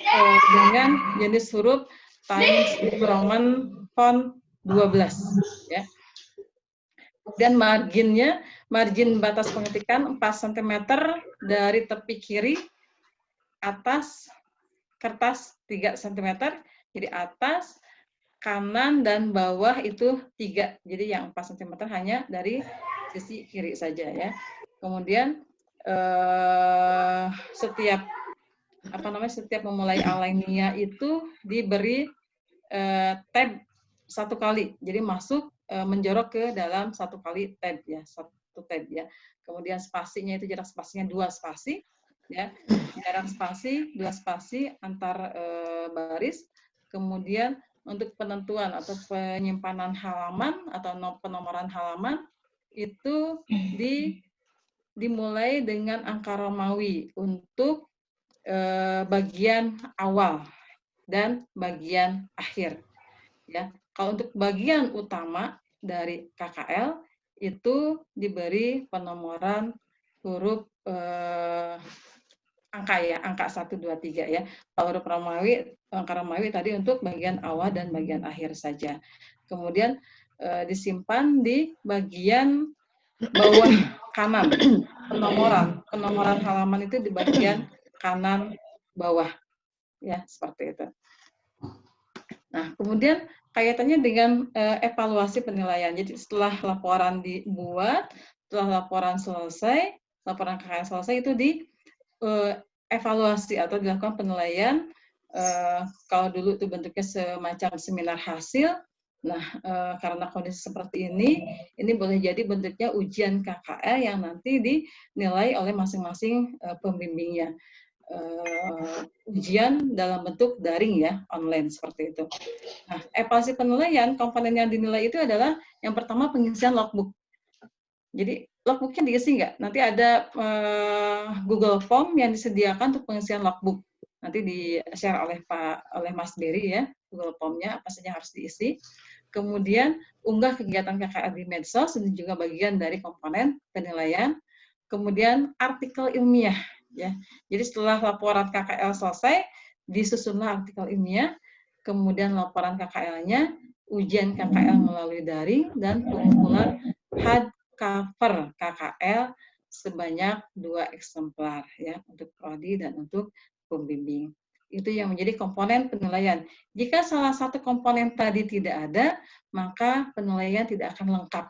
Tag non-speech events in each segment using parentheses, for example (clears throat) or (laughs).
uh, dengan jenis huruf Times Roman font 12 ya. Dan marginnya, margin batas pengetikan 4 cm dari tepi kiri atas kertas 3 cm, jadi atas, kanan, dan bawah itu 3. Jadi yang 4 cm hanya dari sisi kiri saja ya. Kemudian eh, setiap apa namanya setiap memulai alinea itu diberi eh, tab satu kali. Jadi masuk eh, menjorok ke dalam satu kali tab ya, satu tab ya. Kemudian spasinya itu jarak spasinya dua spasi ya. Jarak spasi dua spasi antar eh, baris. Kemudian untuk penentuan atau penyimpanan halaman atau penomoran halaman itu di dimulai dengan angka Romawi untuk eh, bagian awal dan bagian akhir. Ya, kalau untuk bagian utama dari KKL itu diberi penomoran huruf eh, angka ya, angka 1, 2, 3 ya. Kalau huruf Romawi, angka Romawi tadi untuk bagian awal dan bagian akhir saja. Kemudian e, disimpan di bagian bawah kanan, penomoran. Penomoran halaman itu di bagian kanan bawah. Ya, seperti itu. Nah, kemudian kaitannya dengan e, evaluasi penilaian. Jadi setelah laporan dibuat, setelah laporan selesai, laporan KKN selesai itu di uh, evaluasi atau dilakukan penilaian uh, kalau dulu itu bentuknya semacam seminar hasil nah uh, karena kondisi seperti ini ini boleh jadi bentuknya ujian KKL yang nanti dinilai oleh masing-masing uh, pembimbingnya uh, ujian dalam bentuk daring ya online seperti itu nah evaluasi penilaian komponen yang dinilai itu adalah yang pertama pengisian logbook jadi logbooknya diisi nggak? Nanti ada uh, Google Form yang disediakan untuk pengisian logbook. Nanti di-share oleh Pak oleh Mas Berry ya, Google Formnya apa saja harus diisi. Kemudian unggah kegiatan KKR di medsos, ini juga bagian dari komponen penilaian. Kemudian artikel ilmiah ya. Jadi setelah laporan KKL selesai, disusunlah artikel ilmiah, kemudian laporan KKL-nya, ujian KKL melalui daring, dan pengumpulan had cover KKL sebanyak dua eksemplar ya untuk prodi dan untuk pembimbing. Itu yang menjadi komponen penilaian. Jika salah satu komponen tadi tidak ada, maka penilaian tidak akan lengkap.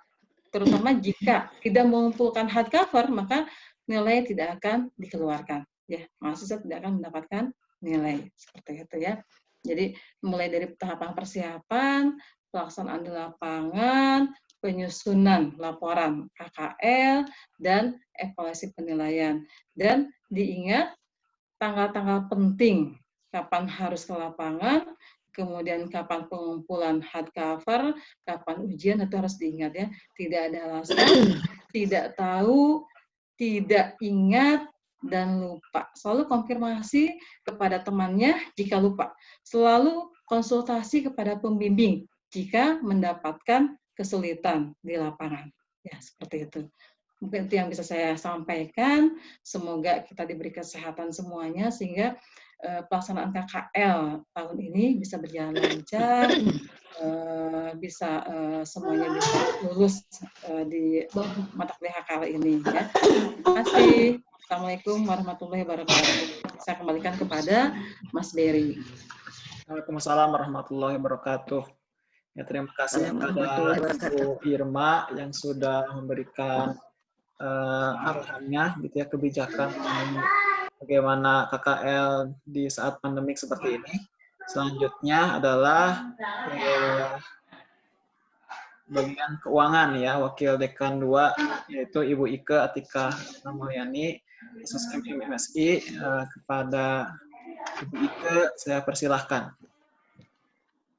Terutama jika tidak mengumpulkan hardcover, maka nilai tidak akan dikeluarkan. Ya, mahasiswa tidak akan mendapatkan nilai seperti itu ya. Jadi mulai dari tahapan persiapan, pelaksanaan di lapangan, penyusunan laporan KKL, dan evaluasi penilaian. Dan diingat tanggal-tanggal penting, kapan harus ke lapangan, kemudian kapan pengumpulan hardcover, kapan ujian, itu harus diingat ya. Tidak ada alasan, tidak tahu, tidak ingat, dan lupa. Selalu konfirmasi kepada temannya jika lupa. Selalu konsultasi kepada pembimbing jika mendapatkan kesulitan di lapangan. Ya, seperti itu. Mungkin itu yang bisa saya sampaikan. Semoga kita diberi kesehatan semuanya sehingga pelaksanaan KKL tahun ini bisa berjalan lancar, uh, bisa uh, semuanya bisa lulus uh, di mata kuliah KKL ini. Ya. Terima kasih. Assalamualaikum warahmatullahi wabarakatuh. Saya kembalikan kepada Mas Berry. Waalaikumsalam warahmatullahi wabarakatuh. Ya, terima kasih kepada Bu Irma yang sudah memberikan uh, arahannya, gitu ya, kebijakan bagaimana KKL di saat pandemik seperti ini. Selanjutnya adalah uh, bagian keuangan ya, Wakil Dekan 2, yaitu Ibu Ike Atika Ramayani, SSM MSI, uh, kepada Ibu Ike, saya persilahkan.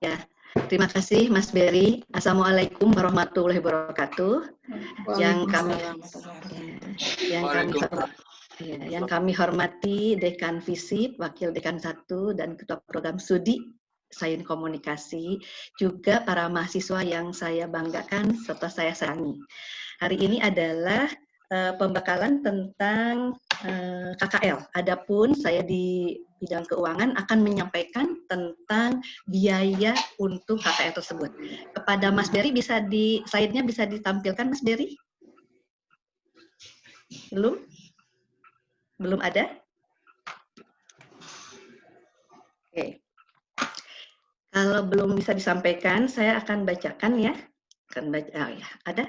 Ya, Terima kasih Mas Berry. Assalamualaikum warahmatullahi wabarakatuh. Yang kami ya, yang kami ya, yang kami hormati Dekan Visip, Wakil Dekan 1 dan Ketua Program Studi Sains Komunikasi, juga para mahasiswa yang saya banggakan serta saya sayangi. Hari ini adalah uh, pembekalan tentang eh, KKL. Adapun saya di bidang keuangan akan menyampaikan tentang biaya untuk KKL tersebut. Kepada Mas Berry bisa di slide-nya bisa ditampilkan Mas Berry? Belum? Belum ada? Oke. Kalau belum bisa disampaikan, saya akan bacakan ya. Akan baca, oh ya, ada?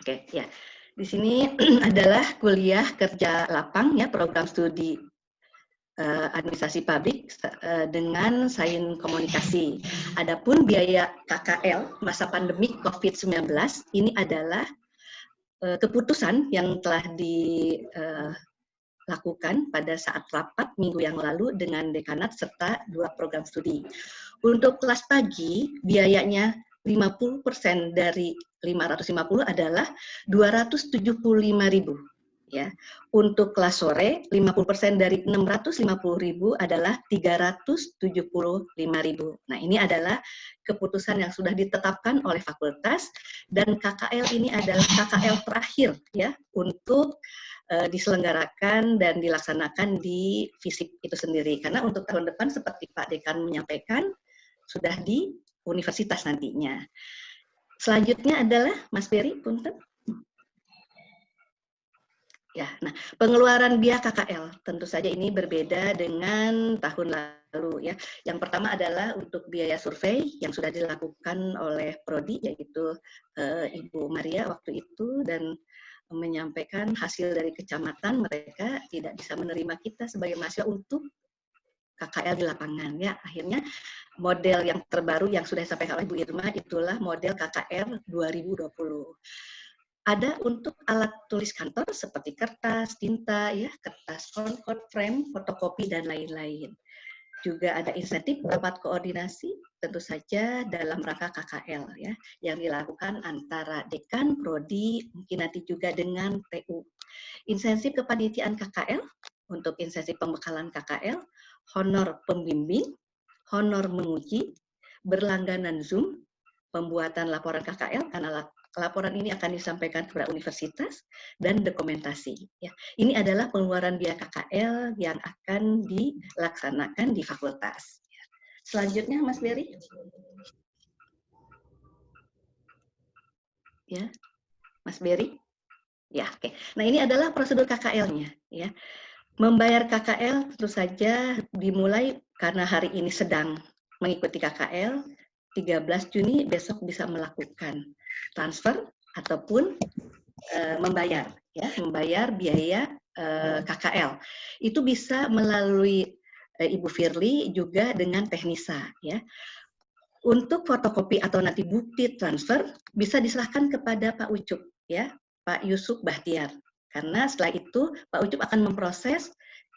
Oke, ya. Di sini (clears throat) adalah kuliah kerja lapang ya, program studi uh, administrasi publik uh, dengan sains komunikasi. Adapun biaya KKL masa pandemi COVID-19 ini adalah uh, keputusan yang telah dilakukan pada saat rapat minggu yang lalu dengan dekanat serta dua program studi. Untuk kelas pagi, biayanya 50% dari 550 adalah 275.000 ya. Untuk kelas sore 50% dari 650.000 adalah 375.000. Nah, ini adalah keputusan yang sudah ditetapkan oleh fakultas dan KKL ini adalah KKL terakhir ya untuk uh, diselenggarakan dan dilaksanakan di FISIP itu sendiri. Karena untuk tahun depan seperti Pak Dekan menyampaikan sudah di universitas nantinya. Selanjutnya adalah Mas Berry, punten. Ya, nah pengeluaran biaya KKL tentu saja ini berbeda dengan tahun lalu ya. Yang pertama adalah untuk biaya survei yang sudah dilakukan oleh Prodi yaitu uh, Ibu Maria waktu itu dan menyampaikan hasil dari kecamatan mereka tidak bisa menerima kita sebagai mahasiswa untuk KKL di lapangan ya akhirnya model yang terbaru yang sudah disampaikan oleh Bu Irma itulah model KKR 2020 ada untuk alat tulis kantor seperti kertas, tinta, ya, kertas frontcoat frame, fotokopi dan lain-lain. Juga ada insentif rapat koordinasi, tentu saja dalam rangka KKL ya, yang dilakukan antara dekan, prodi, mungkin nanti juga dengan TU. Insentif kepanitiaan KKL untuk insentif pembekalan KKL honor pembimbing, honor menguji, berlangganan Zoom, pembuatan laporan KKL karena laporan ini akan disampaikan kepada universitas dan dokumentasi. Ya, ini adalah pengeluaran biaya KKL yang akan dilaksanakan di fakultas. Selanjutnya, Mas Berry. Ya, Mas Berry. Ya, oke. Nah ini adalah prosedur KKL-nya. Ya, Membayar KKL tentu saja dimulai karena hari ini sedang mengikuti KKL, 13 Juni besok bisa melakukan transfer ataupun e, membayar ya, membayar biaya e, eh, KKL. Itu bisa melalui e, Ibu Firly juga dengan Teknisa ya. Untuk fotokopi atau nanti bukti transfer bisa diserahkan kepada Pak Ucup ya, Pak Yusuf Bahtiar. Karena setelah itu Pak Ucup akan memproses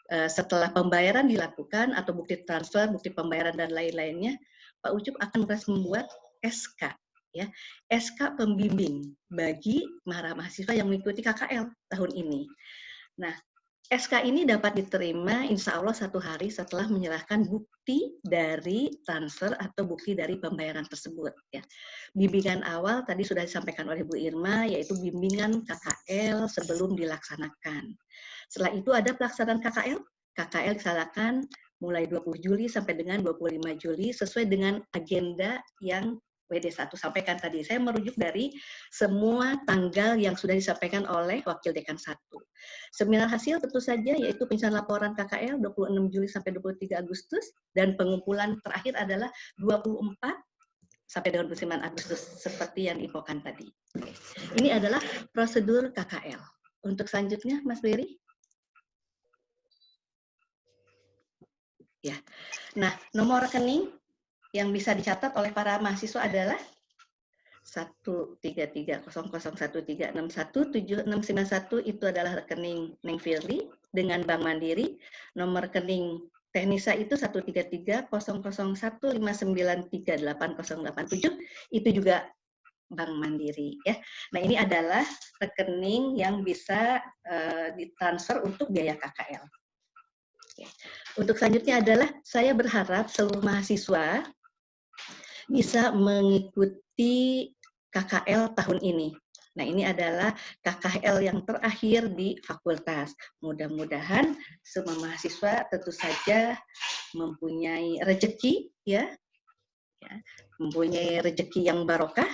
uh, setelah pembayaran dilakukan atau bukti transfer, bukti pembayaran dan lain-lainnya, Pak Ucup akan membuat SK ya SK pembimbing bagi para mahasiswa yang mengikuti KKL tahun ini. Nah, SK ini dapat diterima insya Allah satu hari setelah menyerahkan bukti dari transfer atau bukti dari pembayaran tersebut. Ya. Bimbingan awal tadi sudah disampaikan oleh Bu Irma, yaitu bimbingan KKL sebelum dilaksanakan. Setelah itu ada pelaksanaan KKL. KKL dilaksanakan mulai 20 Juli sampai dengan 25 Juli sesuai dengan agenda yang WD1 sampaikan tadi. Saya merujuk dari semua tanggal yang sudah disampaikan oleh Wakil Dekan 1. Seminar hasil tentu saja yaitu penyusunan laporan KKL 26 Juli sampai 23 Agustus dan pengumpulan terakhir adalah 24 sampai dengan 29 Agustus seperti yang diinfokan tadi. Ini adalah prosedur KKL. Untuk selanjutnya, Mas Berry. Ya. Nah, nomor rekening yang bisa dicatat oleh para mahasiswa adalah 1330013617691 itu adalah rekening Neng Firly dengan Bank Mandiri. Nomor rekening Teknisa itu 1330015938087 itu juga Bank Mandiri ya. Nah, ini adalah rekening yang bisa uh, ditransfer untuk biaya KKL. Untuk selanjutnya adalah saya berharap seluruh mahasiswa bisa mengikuti KKL tahun ini. Nah, ini adalah KKL yang terakhir di fakultas. Mudah-mudahan semua mahasiswa tentu saja mempunyai rezeki ya. ya mempunyai rezeki yang barokah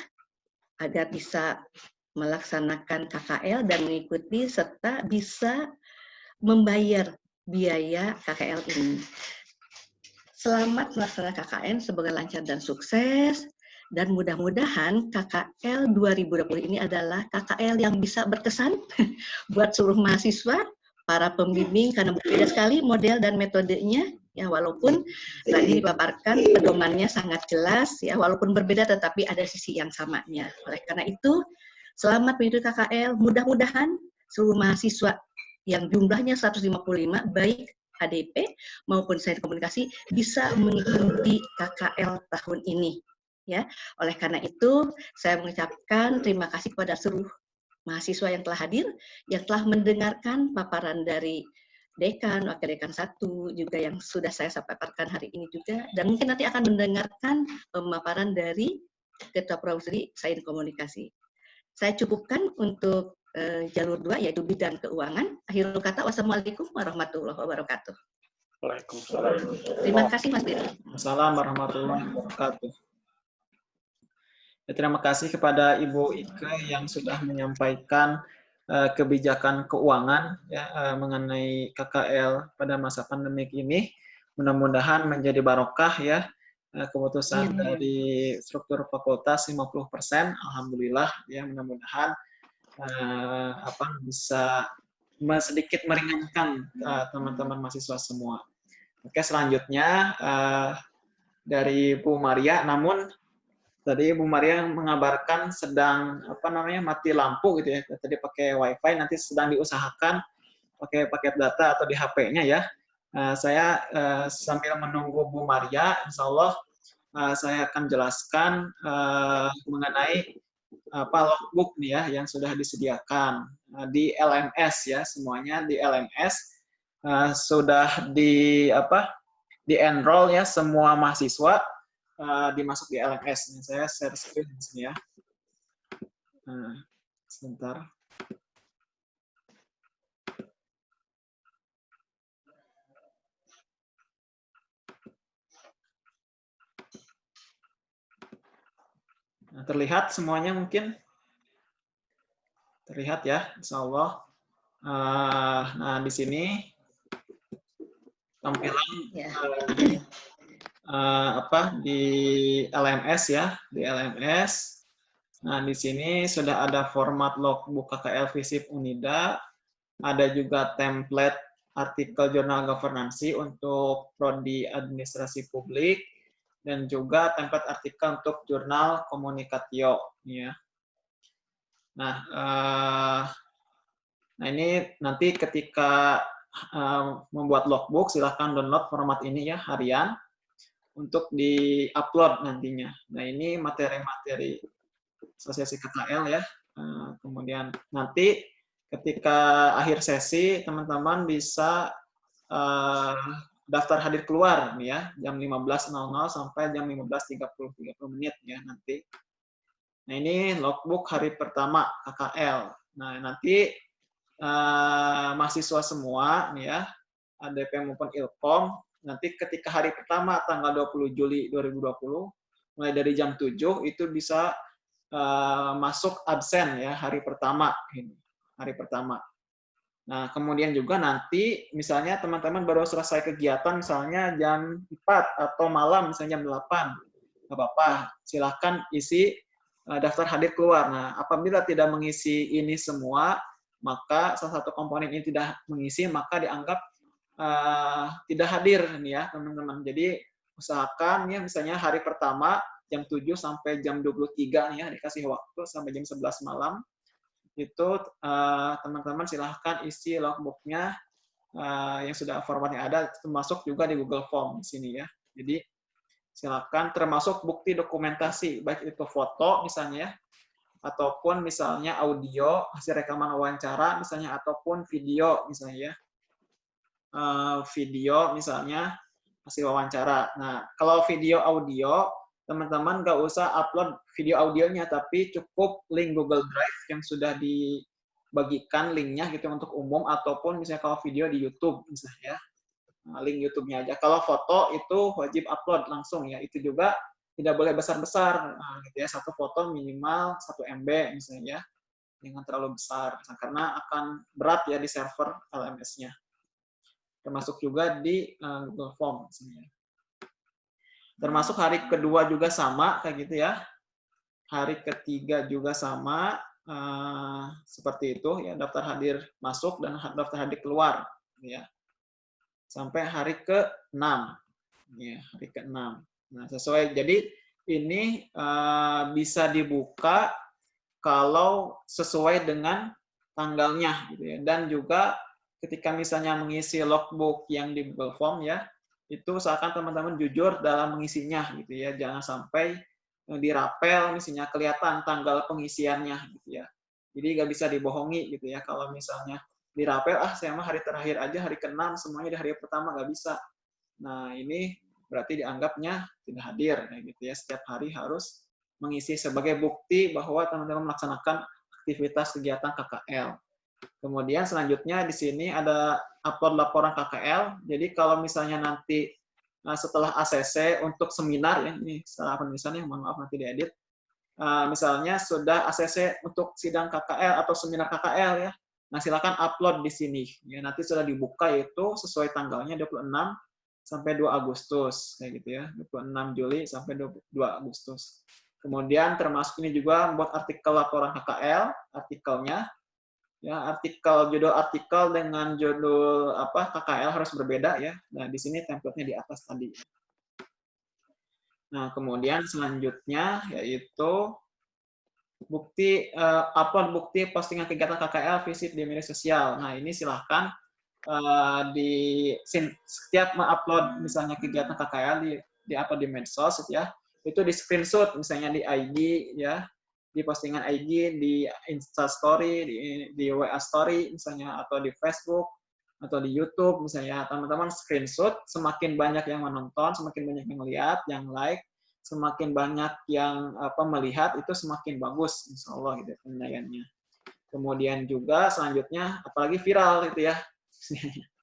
agar bisa melaksanakan KKL dan mengikuti serta bisa membayar biaya KKL ini. Selamat melaksanakan KKN sebagai lancar dan sukses. Dan mudah-mudahan KKL 2020 ini adalah KKL yang bisa berkesan (laughs) buat seluruh mahasiswa, para pembimbing karena berbeda sekali model dan metodenya. Ya walaupun tadi dipaparkan pedomannya sangat jelas ya walaupun berbeda tetapi ada sisi yang samanya. Oleh karena itu selamat mengikuti KKL, mudah-mudahan seluruh mahasiswa yang jumlahnya 155 baik HDP maupun sains komunikasi bisa mengikuti KKL tahun ini. Ya, oleh karena itu saya mengucapkan terima kasih kepada seluruh mahasiswa yang telah hadir, yang telah mendengarkan paparan dari dekan, wakil dekan satu, juga yang sudah saya sampaikan hari ini juga, dan mungkin nanti akan mendengarkan pemaparan dari Ketua Provisori Sains Komunikasi. Saya cukupkan untuk uh, jalur dua yaitu bidang keuangan. Akhirul kata wassalamualaikum warahmatullahi wabarakatuh. Waalaikumsalam. Terima kasih Mas Diri. Assalamualaikum warahmatullahi wabarakatuh. Ya, terima kasih kepada Ibu Ike yang sudah menyampaikan uh, kebijakan keuangan ya, uh, mengenai KKL pada masa pandemik ini. Mudah-mudahan menjadi barokah ya keputusan ya, dari struktur fakultas 50%. Alhamdulillah ya mudah-mudahan uh, apa bisa sedikit meringankan eh, teman-teman uh, mahasiswa semua. Oke, selanjutnya uh, dari Bu Maria, namun tadi Bu Maria mengabarkan sedang apa namanya mati lampu gitu ya. Tadi pakai WiFi, nanti sedang diusahakan pakai paket data atau di HP-nya ya. Uh, saya uh, sambil menunggu Bu Maria, Insya Allah uh, saya akan jelaskan uh, mengenai apa logbook nih ya yang sudah disediakan uh, di LMS ya semuanya di LMS uh, sudah di apa di enroll ya semua mahasiswa uh, dimasuk di LMS. Ini saya share screen ya. Nah, sebentar. Terlihat semuanya mungkin? Terlihat ya, insya Allah. Uh, nah, di sini tampilan ya. uh, apa di LMS ya, di LMS. Nah, di sini sudah ada format logbook KKL Visip Unida, ada juga template artikel jurnal governansi untuk prodi administrasi publik, dan juga template artikel untuk jurnal komunikatio ya. Nah, uh, nah ini nanti ketika uh, membuat logbook silahkan download format ini ya harian untuk di-upload nantinya. Nah, ini materi-materi asosiasi KKL ya. Uh, kemudian nanti ketika akhir sesi teman-teman bisa uh, daftar hadir keluar nih ya jam 15.00 sampai jam 15.30 30 menit ya nanti. Nah ini logbook hari pertama KKL. Nah nanti uh, mahasiswa semua nih ya ADP maupun Ilkom nanti ketika hari pertama tanggal 20 Juli 2020 mulai dari jam 7 itu bisa uh, masuk absen ya hari pertama ini hari pertama Nah, kemudian juga nanti misalnya teman-teman baru selesai kegiatan misalnya jam 4 atau malam misalnya jam 8. Nggak apa-apa, silahkan isi uh, daftar hadir keluar. Nah, apabila tidak mengisi ini semua, maka salah satu komponen ini tidak mengisi, maka dianggap uh, tidak hadir nih ya, teman-teman. Jadi, usahakan ya misalnya hari pertama jam 7 sampai jam 23 nih ya, dikasih waktu sampai jam 11 malam itu eh, teman-teman uh, silahkan isi logbooknya uh, yang sudah formatnya ada, termasuk juga di Google Form di sini ya. Jadi silahkan termasuk bukti dokumentasi, baik itu foto misalnya, ataupun misalnya audio, hasil rekaman wawancara misalnya, ataupun video misalnya ya. Uh, video misalnya hasil wawancara. Nah, kalau video audio teman-teman nggak usah upload video audionya, tapi cukup link Google Drive yang sudah dibagikan linknya gitu untuk umum, ataupun misalnya kalau video di YouTube misalnya, nah, link YouTube-nya aja. Kalau foto itu wajib upload langsung ya, itu juga tidak boleh besar-besar, nah, gitu ya, satu foto minimal 1 MB misalnya ya, jangan terlalu besar, karena akan berat ya di server LMS-nya. Termasuk juga di uh, Google Form misalnya. Termasuk hari kedua juga sama, kayak gitu ya. Hari ketiga juga sama, uh, seperti itu ya daftar hadir masuk dan daftar hadir keluar, ya. Sampai hari ke-6, ya hari ke-6. Nah sesuai, jadi ini uh, bisa dibuka kalau sesuai dengan tanggalnya, gitu ya. Dan juga ketika misalnya mengisi logbook yang di Google Form ya, itu usahakan teman-teman jujur dalam mengisinya gitu ya. Jangan sampai eh, dirapel misalnya kelihatan tanggal pengisiannya gitu ya. Jadi nggak bisa dibohongi gitu ya. Kalau misalnya dirapel ah saya mah hari terakhir aja hari ke-6 semuanya di hari pertama nggak bisa. Nah ini berarti dianggapnya tidak hadir kayak gitu ya. Setiap hari harus mengisi sebagai bukti bahwa teman-teman melaksanakan aktivitas kegiatan KKL Kemudian selanjutnya di sini ada upload laporan KKL. Jadi kalau misalnya nanti uh, setelah ACC untuk seminar ya, ini salah penulisannya, mohon maaf nanti diedit. Uh, misalnya sudah ACC untuk sidang KKL atau seminar KKL ya. Nah, silakan upload di sini. Ya, nanti sudah dibuka itu sesuai tanggalnya 26 sampai 2 Agustus kayak gitu ya. 26 Juli sampai 2 Agustus. Kemudian termasuk ini juga membuat artikel laporan KKL, artikelnya ya artikel judul artikel dengan judul apa KKL harus berbeda ya. Nah, di sini template-nya di atas tadi. Nah, kemudian selanjutnya yaitu bukti uh, upload bukti postingan kegiatan KKL visit di media sosial. Nah, ini silahkan uh, di setiap mengupload misalnya kegiatan KKL di di apa di medsos ya, itu di screenshot misalnya di ID ya di postingan IG, di Insta Story, di, di WA Story misalnya, atau di Facebook, atau di YouTube misalnya, teman-teman screenshot, semakin banyak yang menonton, semakin banyak yang lihat, yang like, semakin banyak yang apa melihat, itu semakin bagus, insya Allah gitu penilaiannya. Kemudian juga selanjutnya, apalagi viral gitu ya. (laughs)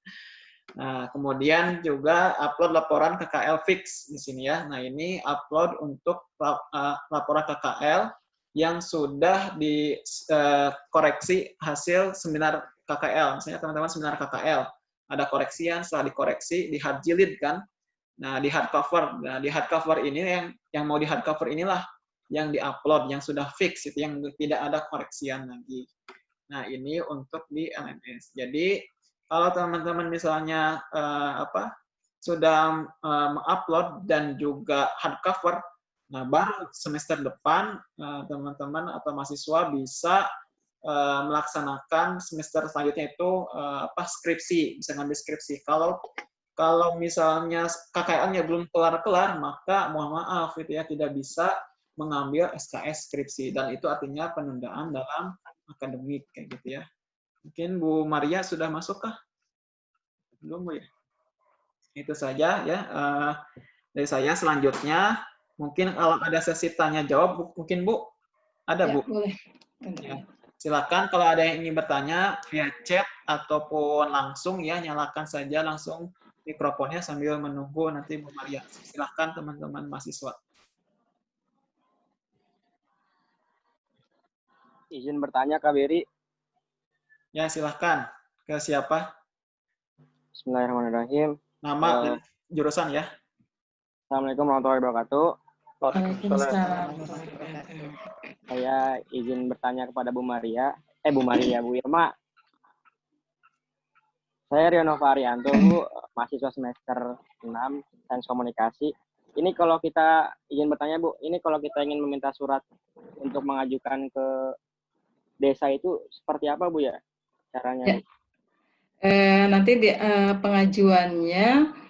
Nah, kemudian juga upload laporan KKL fix di sini ya. Nah, ini upload untuk uh, laporan KKL yang sudah dikoreksi eh, hasil seminar KKL. Misalnya teman-teman seminar KKL, ada koreksian, setelah dikoreksi, di hard jilid kan. Nah, di hardcover. Nah, di hardcover ini yang yang mau di hardcover inilah yang diupload, yang sudah fix, itu yang tidak ada koreksian lagi. Nah, ini untuk di LMS. Jadi, kalau teman-teman misalnya uh, apa sudah uh, mengupload dan juga hardcover, Nah, baru semester depan eh, teman-teman atau mahasiswa bisa eh, melaksanakan semester selanjutnya itu eh, apa skripsi, bisa ngambil skripsi. Kalau kalau misalnya KKL-nya belum kelar-kelar, maka mohon maaf itu ya tidak bisa mengambil SKS skripsi dan itu artinya penundaan dalam akademik kayak gitu ya. Mungkin Bu Maria sudah masuk kah? Belum Bu ya? Itu saja ya dari saya selanjutnya Mungkin kalau ada sesi tanya jawab, mungkin Bu, ada ya, Bu? Boleh. Ya. Silakan kalau ada yang ingin bertanya via chat ataupun langsung ya nyalakan saja langsung mikrofonnya sambil menunggu nanti Bu Maria. Silakan teman-teman mahasiswa. Izin bertanya Kak Beri. Ya, silahkan. Ke siapa? Bismillahirrahmanirrahim. Nama uh, dan jurusan ya. Assalamualaikum warahmatullahi wabarakatuh. Saya izin bertanya kepada Bu Maria, eh Bu Maria, Bu Irma. Saya Riono Varianto, Bu, mahasiswa semester 6 Sains Komunikasi. Ini kalau kita izin bertanya, Bu, ini kalau kita ingin meminta surat untuk mengajukan ke desa itu seperti apa, Bu ya? Caranya? Ya. Eh, nanti di, eh, pengajuannya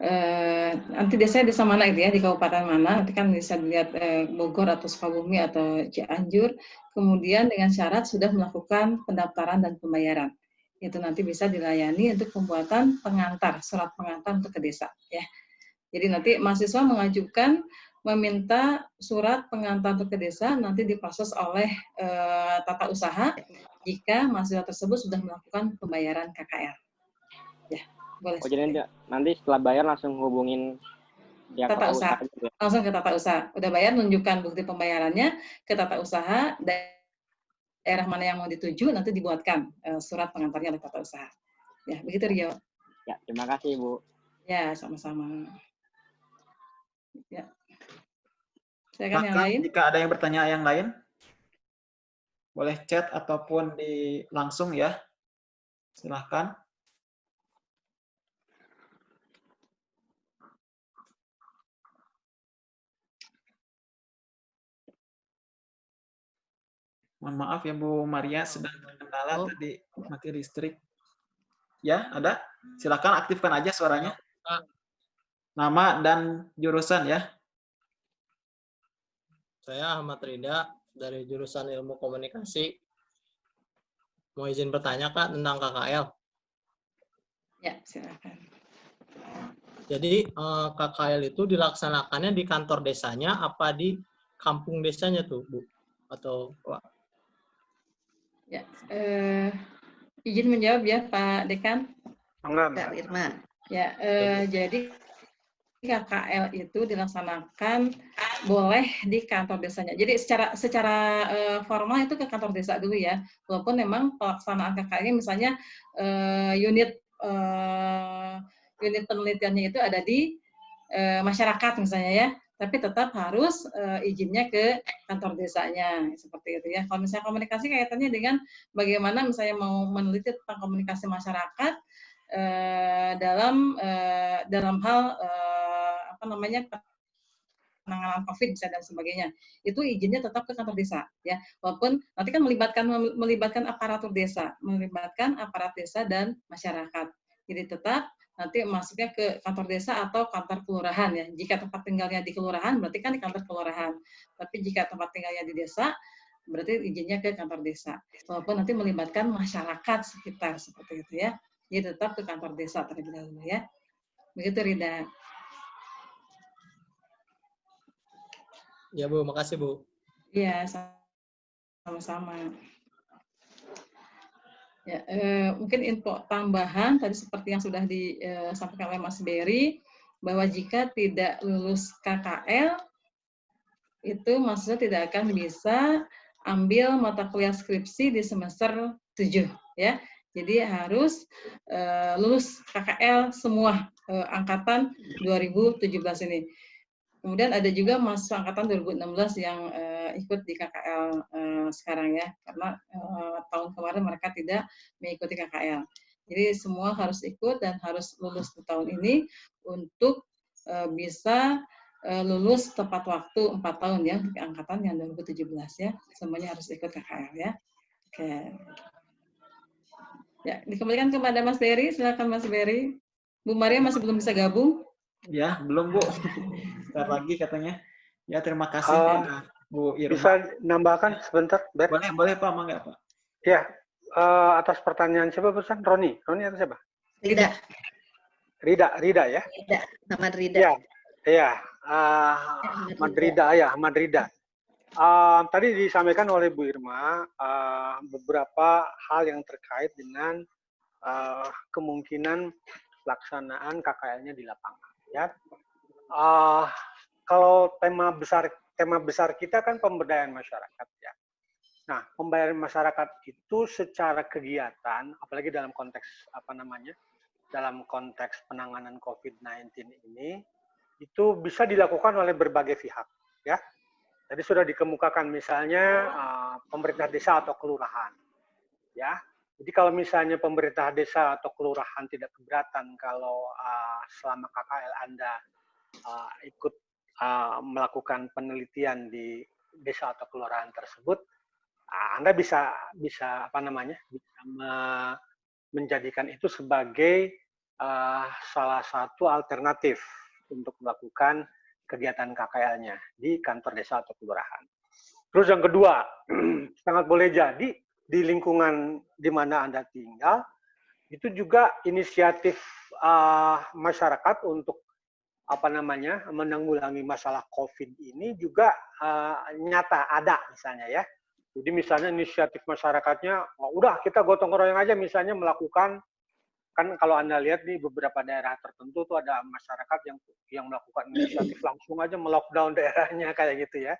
eh, nanti desanya desa mana itu ya di kabupaten mana. Nanti kan bisa dilihat eh, Bogor atau Sukabumi atau Cianjur. Kemudian dengan syarat sudah melakukan pendaftaran dan pembayaran. Itu nanti bisa dilayani untuk pembuatan pengantar surat pengantar untuk ke desa ya. Jadi nanti mahasiswa mengajukan meminta surat pengantar ke desa nanti diproses oleh uh, tata usaha jika mahasiswa tersebut sudah melakukan pembayaran KKR. Boleh. Oh, jadi nanti setelah bayar langsung hubungin ya, tata usaha. usaha. Langsung ke tata usaha. Udah bayar, nunjukkan bukti pembayarannya ke tata usaha, daerah mana yang mau dituju, nanti dibuatkan uh, surat pengantarnya oleh tata usaha. Ya, begitu Rio. Ya, terima kasih Bu. Ya, sama-sama. Ya. Silakan yang lain. Jika ada yang bertanya yang lain, boleh chat ataupun di langsung ya. Silahkan. Mohon maaf ya Bu Maria sedang terkendala oh. tadi mati listrik. Ya, ada? Silakan aktifkan aja suaranya. Nama dan jurusan ya. Saya Ahmad Rida dari jurusan Ilmu Komunikasi. Mau izin bertanya Kak tentang KKL? Ya, silakan. Jadi eh, KKL itu dilaksanakannya di kantor desanya apa di kampung desanya tuh, Bu? Atau Ya, eh, izin menjawab ya Pak Dekan. Enggak, Mbak Irma. Ya, eh, jadi KKL itu dilaksanakan boleh di kantor desanya. Jadi secara secara uh, formal itu ke kantor desa dulu ya. Walaupun memang pelaksanaan KKL misalnya uh, unit uh, unit penelitiannya itu ada di uh, masyarakat misalnya ya. Tapi tetap harus uh, izinnya ke kantor desanya seperti itu ya. Kalau misalnya komunikasi kaitannya dengan bagaimana misalnya mau meneliti tentang komunikasi masyarakat uh, dalam uh, dalam hal uh, apa namanya penanganan COVID bisa dan sebagainya. Itu izinnya tetap ke kantor desa ya. Walaupun nanti kan melibatkan melibatkan aparatur desa, melibatkan aparat desa dan masyarakat. Jadi tetap nanti masuknya ke kantor desa atau kantor kelurahan ya. Jika tempat tinggalnya di kelurahan berarti kan di kantor kelurahan. Tapi jika tempat tinggalnya di desa berarti izinnya ke kantor desa. Walaupun nanti melibatkan masyarakat sekitar seperti itu ya. Jadi tetap ke kantor desa terlebih dahulu ya. Begitu Rida. Ya Bu, makasih Bu. Iya, sama-sama. Ya, eh, mungkin info tambahan tadi seperti yang sudah disampaikan oleh Mas Berry bahwa jika tidak lulus KKL itu maksudnya tidak akan bisa ambil mata kuliah skripsi di semester 7 ya. Jadi harus uh, lulus KKL semua uh, angkatan 2017 ini. Kemudian ada juga mahasiswa angkatan 2016 yang uh, ikut di KKL uh, eh, sekarang ya, karena uh, tahun kemarin mereka tidak mengikuti KKL. Jadi semua harus ikut dan harus lulus di tahun ini untuk uh, bisa uh, lulus tepat waktu 4 tahun ya, untuk angkatan yang 2017 ya. Semuanya harus ikut KKL ya. Oke. Ya, dikembalikan kepada Mas Berry, silakan Mas Berry. Bu Maria masih belum bisa gabung. Ya, belum Bu. (laughs) Sebentar lagi katanya. Ya, terima kasih uh, ya, Bu Irma. Bisa nambahkan sebentar, Ber? Boleh, boleh Pak, Mangga Pak. Ya, uh, atas pertanyaan siapa pesan? Roni, Roni atau siapa? Rida. Rida, Rida ya? Rida, Ahmad Rida. Ya, ya. Uh, Ahmad Rida, ya, Ahmad Rida. Uh, tadi disampaikan oleh Bu Irma uh, beberapa hal yang terkait dengan uh, kemungkinan pelaksanaan KKL-nya di lapangan ya. Uh, kalau tema besar tema besar kita kan pemberdayaan masyarakat ya. Nah, pemberdayaan masyarakat itu secara kegiatan, apalagi dalam konteks apa namanya, dalam konteks penanganan COVID-19 ini, itu bisa dilakukan oleh berbagai pihak, ya. Tadi sudah dikemukakan misalnya uh, pemerintah desa atau kelurahan, ya. Jadi kalau misalnya pemerintah desa atau kelurahan tidak keberatan kalau uh, selama KKL Anda uh, ikut uh, melakukan penelitian di desa atau kelurahan tersebut, uh, Anda bisa bisa apa namanya bisa me menjadikan itu sebagai uh, salah satu alternatif untuk melakukan kegiatan KKL-nya di kantor desa atau kelurahan. Terus yang kedua, (clears throat) sangat boleh jadi di lingkungan di mana Anda tinggal, itu juga inisiatif uh, masyarakat untuk apa namanya menanggulangi masalah COVID ini juga uh, nyata ada misalnya ya. Jadi misalnya inisiatif masyarakatnya, oh, udah kita gotong royong aja misalnya melakukan kan kalau anda lihat di beberapa daerah tertentu tuh ada masyarakat yang yang melakukan inisiatif langsung aja melockdown (laughs) daerahnya kayak gitu ya.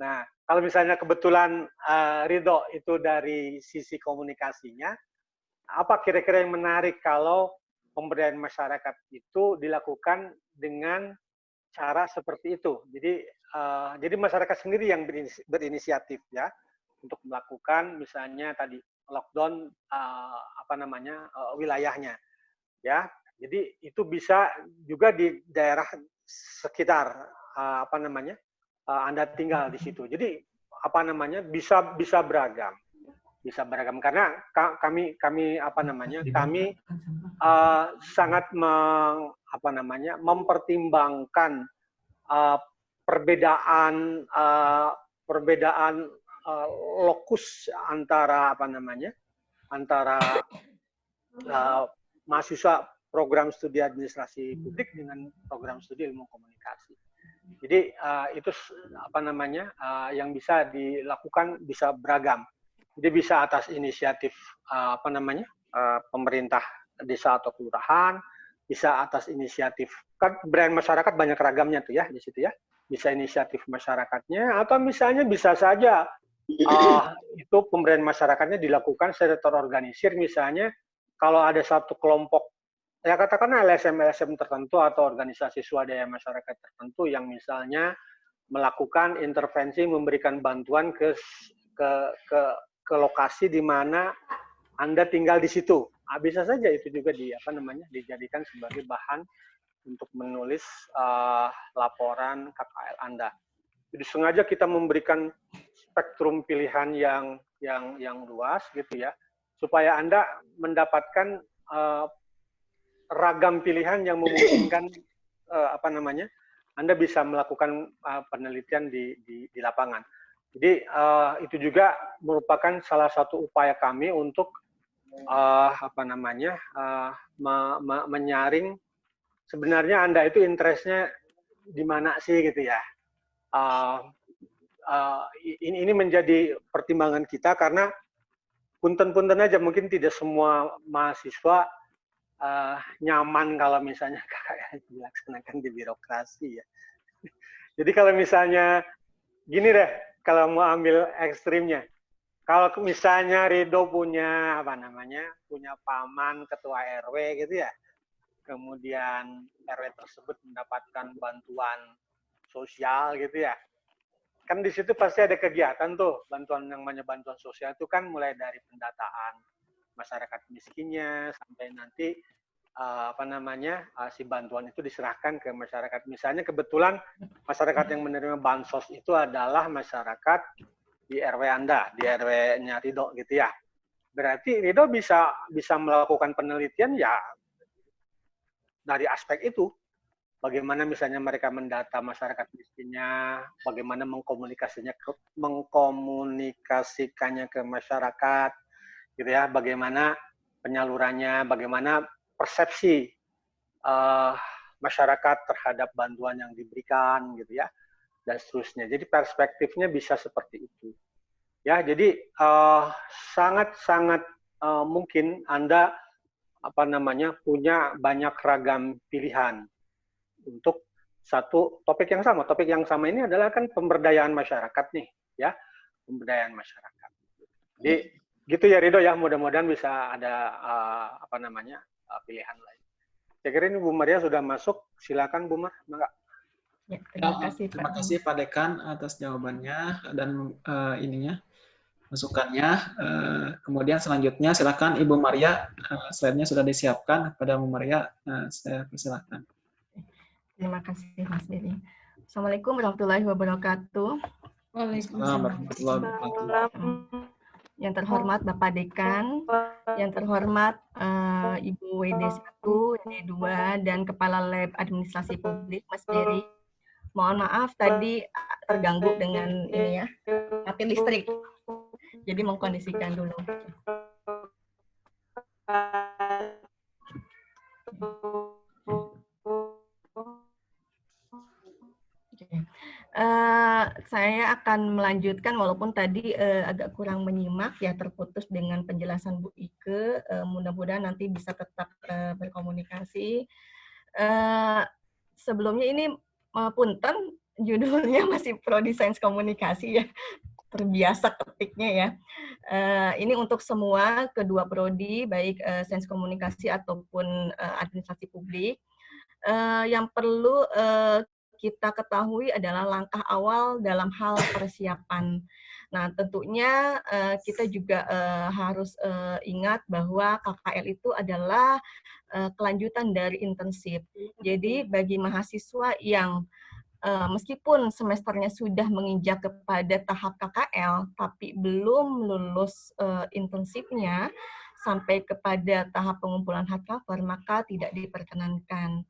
Nah kalau misalnya kebetulan uh, Ridho itu dari sisi komunikasinya, apa kira-kira yang menarik kalau pemberdayaan masyarakat itu dilakukan dengan cara seperti itu. Jadi uh, jadi masyarakat sendiri yang berinisiatif ya untuk melakukan misalnya tadi lockdown uh, apa namanya uh, wilayahnya ya. Jadi itu bisa juga di daerah sekitar uh, apa namanya uh, Anda tinggal di situ. Jadi apa namanya bisa bisa beragam bisa beragam karena kami kami apa namanya kami uh, sangat meng, apa namanya mempertimbangkan uh, perbedaan uh, perbedaan uh, lokus antara apa namanya antara uh, mahasiswa program studi administrasi publik dengan program studi ilmu komunikasi. Jadi uh, itu apa namanya uh, yang bisa dilakukan bisa beragam. Jadi bisa atas inisiatif uh, apa namanya uh, pemerintah desa atau kelurahan, bisa atas inisiatif kan brand masyarakat banyak ragamnya tuh ya di situ ya. Bisa inisiatif masyarakatnya atau misalnya bisa saja uh, itu pemberian masyarakatnya dilakukan secara terorganisir misalnya kalau ada satu kelompok ya katakanlah LSM LSM tertentu atau organisasi swadaya masyarakat tertentu yang misalnya melakukan intervensi memberikan bantuan ke ke ke ke lokasi di mana Anda tinggal di situ. Nah, bisa saja itu juga di apa namanya dijadikan sebagai bahan untuk menulis uh, laporan KKL Anda. Jadi sengaja kita memberikan spektrum pilihan yang yang yang luas gitu ya, supaya Anda mendapatkan uh, ragam pilihan yang memungkinkan uh, apa namanya Anda bisa melakukan uh, penelitian di, di di lapangan. Jadi uh, itu juga merupakan salah satu upaya kami untuk uh, apa namanya uh, me me menyaring sebenarnya anda itu interestnya di mana sih gitu ya. Uh, uh, ini menjadi pertimbangan kita karena punten-punten aja mungkin tidak semua mahasiswa uh, nyaman kalau misalnya (laughs) dilaksanakan di birokrasi ya. Jadi kalau misalnya gini deh, kalau mau ambil ekstrimnya. Kalau misalnya Rido punya apa namanya, punya paman ketua RW gitu ya, kemudian RW tersebut mendapatkan bantuan sosial gitu ya, kan di situ pasti ada kegiatan tuh bantuan yang namanya bantuan sosial itu kan mulai dari pendataan masyarakat miskinnya sampai nanti uh, apa namanya uh, si bantuan itu diserahkan ke masyarakat. Misalnya kebetulan masyarakat yang menerima bansos itu adalah masyarakat di RW Anda, di RW-nya Rido gitu ya. Berarti Rido bisa bisa melakukan penelitian ya dari aspek itu. Bagaimana misalnya mereka mendata masyarakat miskinnya, bagaimana mengkomunikasinya mengkomunikasikannya ke masyarakat, gitu ya, bagaimana penyalurannya, bagaimana persepsi uh, masyarakat terhadap bantuan yang diberikan gitu ya dan seterusnya. Jadi perspektifnya bisa seperti itu. Ya, jadi sangat-sangat uh, uh, mungkin Anda apa namanya punya banyak ragam pilihan untuk satu topik yang sama. Topik yang sama ini adalah kan pemberdayaan masyarakat nih, ya, pemberdayaan masyarakat. Jadi gitu ya Rido ya, mudah-mudahan bisa ada uh, apa namanya uh, pilihan lain. Saya kira ini Bu Maria sudah masuk. Silakan Bu Mar, enggak? Ya, terima ya, kasih terima kasih Pak Dekan atas jawabannya dan uh, ininya masukannya. Uh, kemudian selanjutnya silakan Ibu Maria, uh, slide-nya sudah disiapkan kepada Bu Maria. Uh, saya persilakan. Terima kasih Mas Beni. Assalamualaikum warahmatullahi wabarakatuh. Waalaikumsalam warahmatullahi wabarakatuh. Yang terhormat Bapak Dekan, yang terhormat uh, Ibu WD1, WD2, dan Kepala Lab Administrasi Publik, Mas Beri. Mohon maaf tadi terganggu dengan ini ya, mati listrik. Jadi mengkondisikan dulu. Uh, saya akan melanjutkan walaupun tadi uh, agak kurang menyimak ya terputus dengan penjelasan Bu Ike. Uh, Mudah-mudahan nanti bisa tetap uh, berkomunikasi. Uh, sebelumnya ini uh, punten judulnya (laughs) masih Prodi Sains Komunikasi ya. Terbiasa ketiknya ya. Uh, ini untuk semua kedua prodi baik uh, Sains Komunikasi ataupun uh, Administrasi Publik. Uh, yang perlu uh, kita ketahui adalah langkah awal dalam hal persiapan. Nah, tentunya uh, kita juga uh, harus uh, ingat bahwa KKL itu adalah uh, kelanjutan dari intensif. Jadi bagi mahasiswa yang uh, meskipun semesternya sudah menginjak kepada tahap KKL, tapi belum lulus uh, intensifnya sampai kepada tahap pengumpulan hardcover, maka tidak diperkenankan.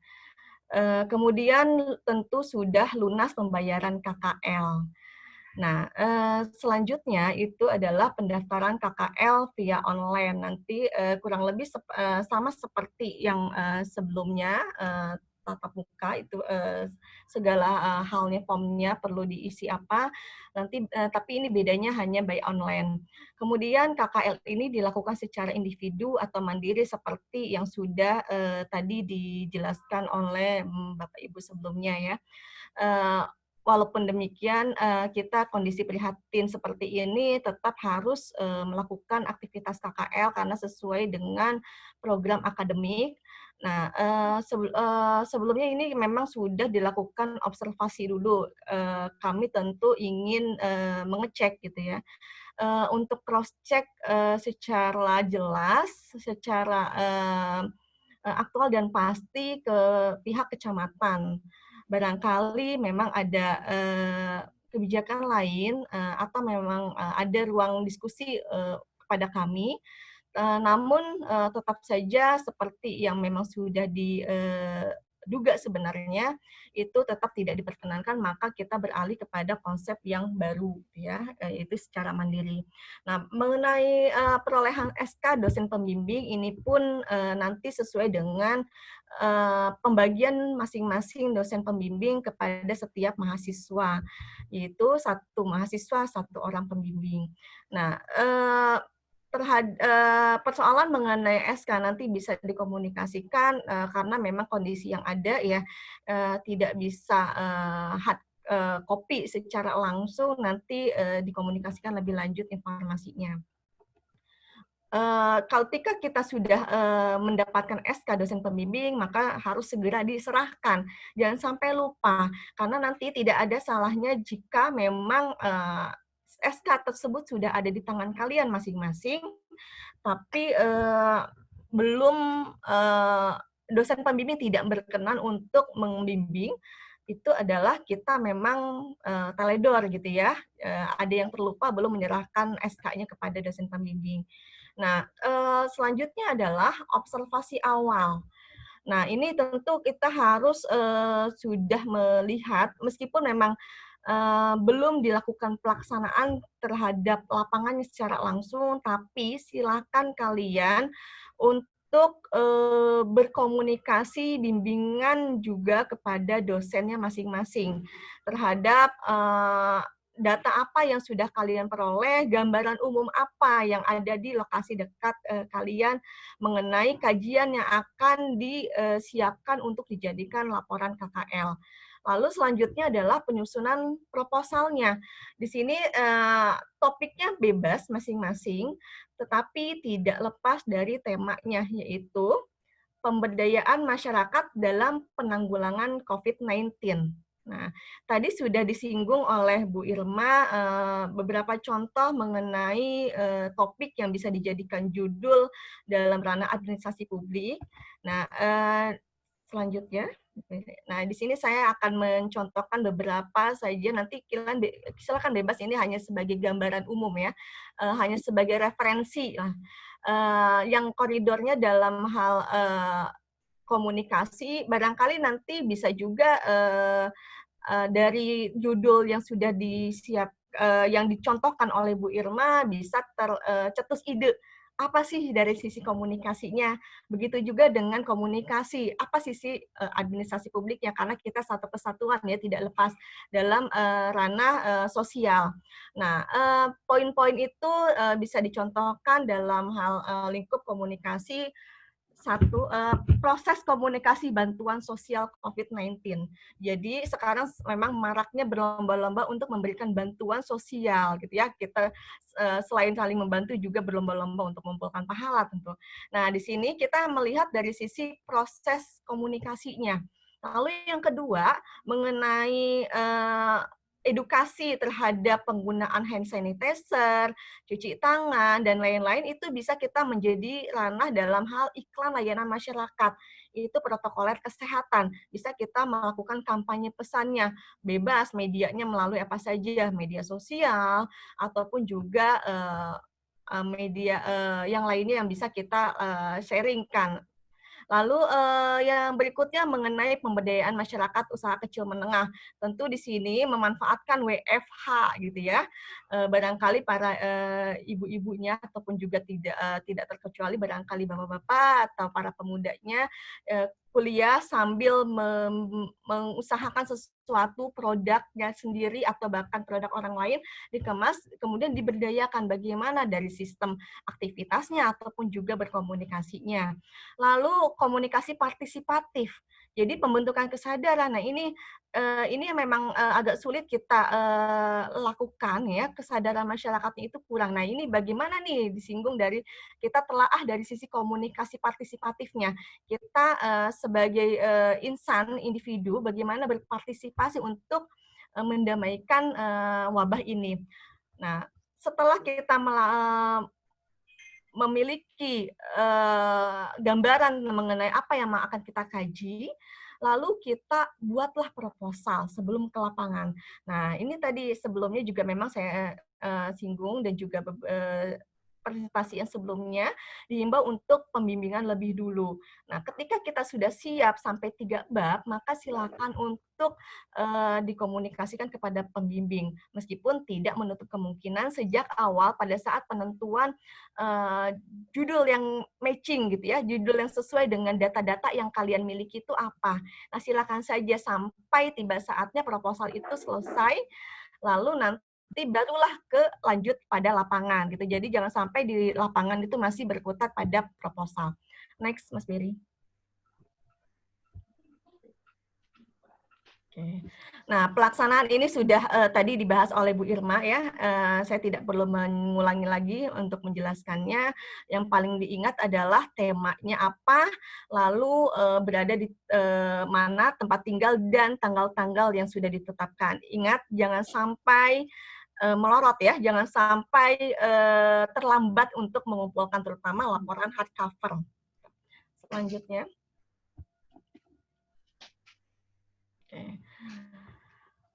Eh, kemudian tentu sudah lunas pembayaran KKL. Nah, eh, selanjutnya itu adalah pendaftaran KKL via online. Nanti eh, kurang lebih sama seperti yang sebelumnya tatap muka itu uh, segala uh, halnya formnya perlu diisi apa nanti uh, tapi ini bedanya hanya by online. Kemudian KKL ini dilakukan secara individu atau mandiri seperti yang sudah uh, tadi dijelaskan oleh um, Bapak Ibu sebelumnya ya. Uh, walaupun demikian kita kondisi prihatin seperti ini tetap harus melakukan aktivitas KKL karena sesuai dengan program akademik Nah, uh, sebelumnya ini memang sudah dilakukan observasi dulu. Uh, kami tentu ingin uh, mengecek gitu ya. Uh, untuk cross check uh, secara jelas, secara uh, aktual dan pasti ke pihak kecamatan. Barangkali memang ada uh, kebijakan lain uh, atau memang uh, ada ruang diskusi uh, kepada kami Eh, namun uh, tetap saja seperti yang memang sudah diduga eh, sebenarnya itu tetap tidak diperkenankan maka kita beralih kepada konsep yang baru ya yaitu secara mandiri. Nah mengenai uh, perolehan SK dosen pembimbing ini pun uh, nanti sesuai dengan uh, pembagian masing-masing dosen pembimbing kepada setiap mahasiswa yaitu satu mahasiswa satu orang pembimbing. Nah terhadap uh, persoalan mengenai SK nanti bisa dikomunikasikan uh, karena memang kondisi yang ada ya uh, tidak bisa uh, hard uh, copy secara langsung nanti uh, dikomunikasikan lebih lanjut informasinya. Uh, ketika kita sudah uh, mendapatkan SK dosen pembimbing, maka harus segera diserahkan. Jangan sampai lupa, karena nanti tidak ada salahnya jika memang uh, SK tersebut sudah ada di tangan kalian masing-masing, tapi uh, belum uh, dosen pembimbing tidak berkenan untuk membimbing, itu adalah kita memang uh, teledor gitu ya. Uh, ada yang terlupa belum menyerahkan SK-nya kepada dosen pembimbing. Nah, uh, selanjutnya adalah observasi awal. Nah, ini tentu kita harus uh, sudah melihat, meskipun memang uh, belum dilakukan pelaksanaan terhadap lapangannya secara langsung, tapi silakan kalian untuk uh, berkomunikasi bimbingan juga kepada dosennya masing-masing terhadap uh, data apa yang sudah kalian peroleh, gambaran umum apa yang ada di lokasi dekat kalian mengenai kajian yang akan disiapkan untuk dijadikan laporan KKL. Lalu selanjutnya adalah penyusunan proposalnya. Di sini eh, topiknya bebas masing-masing, tetapi tidak lepas dari temanya, yaitu pemberdayaan masyarakat dalam penanggulangan COVID-19. Nah, tadi sudah disinggung oleh Bu Irma eh, beberapa contoh mengenai eh, topik yang bisa dijadikan judul dalam ranah administrasi publik. Nah, selanjutnya Nah, di sini saya akan mencontohkan beberapa saja. Nanti kalian silakan bebas ini hanya sebagai gambaran umum ya, uh, hanya sebagai referensi lah. Uh, yang koridornya dalam hal uh, komunikasi, barangkali nanti bisa juga dari judul yang sudah disiap, yang dicontohkan oleh Bu Irma bisa tercetus ide apa sih dari sisi komunikasinya. Begitu juga dengan komunikasi, apa sisi uh, administrasi publiknya, karena kita satu kesatuan ya, tidak lepas dalam uh, ranah uh, sosial. Nah, poin-poin itu uh, bisa dicontohkan dalam hal uh, lingkup komunikasi satu uh, proses komunikasi bantuan sosial COVID-19. Jadi sekarang memang maraknya berlomba-lomba untuk memberikan bantuan sosial gitu ya. Kita uh, selain saling membantu juga berlomba-lomba untuk mengumpulkan pahala tentu. Nah, di sini kita melihat dari sisi proses komunikasinya. Lalu yang kedua mengenai uh, edukasi terhadap penggunaan hand sanitizer, cuci tangan, dan lain-lain itu bisa kita menjadi ranah dalam hal iklan layanan masyarakat. Itu protokoler kesehatan. Bisa kita melakukan kampanye pesannya, bebas medianya melalui apa saja, media sosial, ataupun juga uh, media uh, yang lainnya yang bisa kita sharingkan Lalu uh, yang berikutnya mengenai pemberdayaan masyarakat usaha kecil menengah. Tentu di sini memanfaatkan WFH gitu ya. Uh, barangkali para uh, ibu-ibunya ataupun juga tidak uh, tidak terkecuali barangkali bapak-bapak atau para pemudanya uh, kuliah sambil mengusahakan sesuatu produknya sendiri atau bahkan produk orang lain dikemas kemudian diberdayakan bagaimana dari sistem aktivitasnya ataupun juga berkomunikasinya. Lalu komunikasi partisipatif. Jadi pembentukan kesadaran. Nah, ini uh, ini memang uh, agak sulit kita uh, lakukan ya, kesadaran masyarakatnya itu kurang. Nah, ini bagaimana nih disinggung dari kita telah ah dari sisi komunikasi partisipatifnya. Kita uh, sebagai uh, insan individu bagaimana berpartisipasi untuk uh, mendamaikan uh, wabah ini. Nah, setelah kita memiliki uh, gambaran mengenai apa yang akan kita kaji, lalu kita buatlah proposal sebelum ke lapangan. Nah, ini tadi sebelumnya juga memang saya uh, singgung dan juga uh, presentasi yang sebelumnya diimbau untuk pembimbingan lebih dulu. Nah, ketika kita sudah siap sampai tiga bab, maka silakan untuk uh, dikomunikasikan kepada pembimbing, meskipun tidak menutup kemungkinan sejak awal pada saat penentuan uh, judul yang matching gitu ya, judul yang sesuai dengan data-data yang kalian miliki itu apa. Nah, silakan saja sampai tiba saatnya proposal itu selesai, lalu nanti nanti barulah ke lanjut pada lapangan gitu. Jadi jangan sampai di lapangan itu masih berkutat pada proposal. Next, Mas Beri. Oke. Nah, pelaksanaan ini sudah uh, tadi dibahas oleh Bu Irma ya. Uh, saya tidak perlu mengulangi lagi untuk menjelaskannya. Yang paling diingat adalah temanya apa, lalu uh, berada di uh, mana tempat tinggal dan tanggal-tanggal yang sudah ditetapkan. Ingat jangan sampai melorot ya, jangan sampai uh, terlambat untuk mengumpulkan terutama laporan hardcover. Selanjutnya. Oke.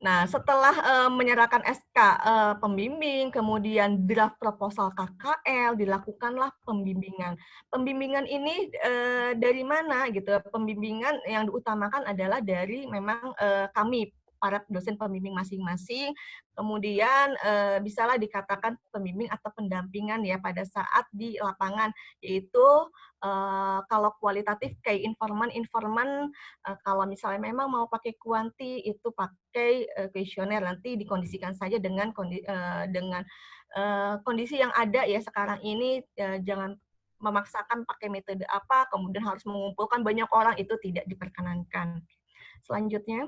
Nah, setelah uh, menyerahkan SK uh, pembimbing, kemudian draft proposal KKL, dilakukanlah pembimbingan. Pembimbingan ini uh, dari mana gitu? Pembimbingan yang diutamakan adalah dari memang uh, kami para dosen pembimbing masing-masing. Kemudian e, bisalah dikatakan pembimbing atau pendampingan ya pada saat di lapangan, yaitu e, kalau kualitatif kayak informan-informan, e, kalau misalnya memang mau pakai kuanti itu pakai kuesioner nanti dikondisikan saja dengan kondi, e, dengan e, kondisi yang ada ya sekarang ini e, jangan memaksakan pakai metode apa, kemudian harus mengumpulkan banyak orang itu tidak diperkenankan. Selanjutnya.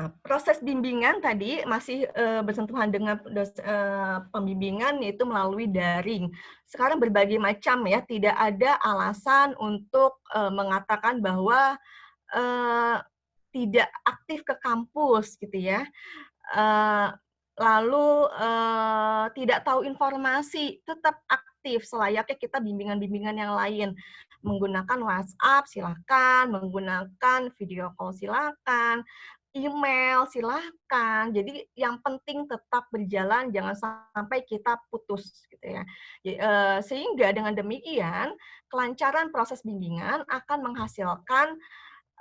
Nah, proses bimbingan tadi masih uh, bersentuhan dengan dos, uh, pembimbingan yaitu melalui daring. Sekarang berbagai macam ya, tidak ada alasan untuk uh, mengatakan bahwa uh, tidak aktif ke kampus gitu ya. Uh, lalu uh, tidak tahu informasi, tetap aktif selayaknya kita bimbingan-bimbingan yang lain menggunakan WhatsApp silakan, menggunakan video call silakan, email silahkan. Jadi yang penting tetap berjalan, jangan sampai kita putus gitu ya. Eh, sehingga dengan demikian kelancaran proses bimbingan akan menghasilkan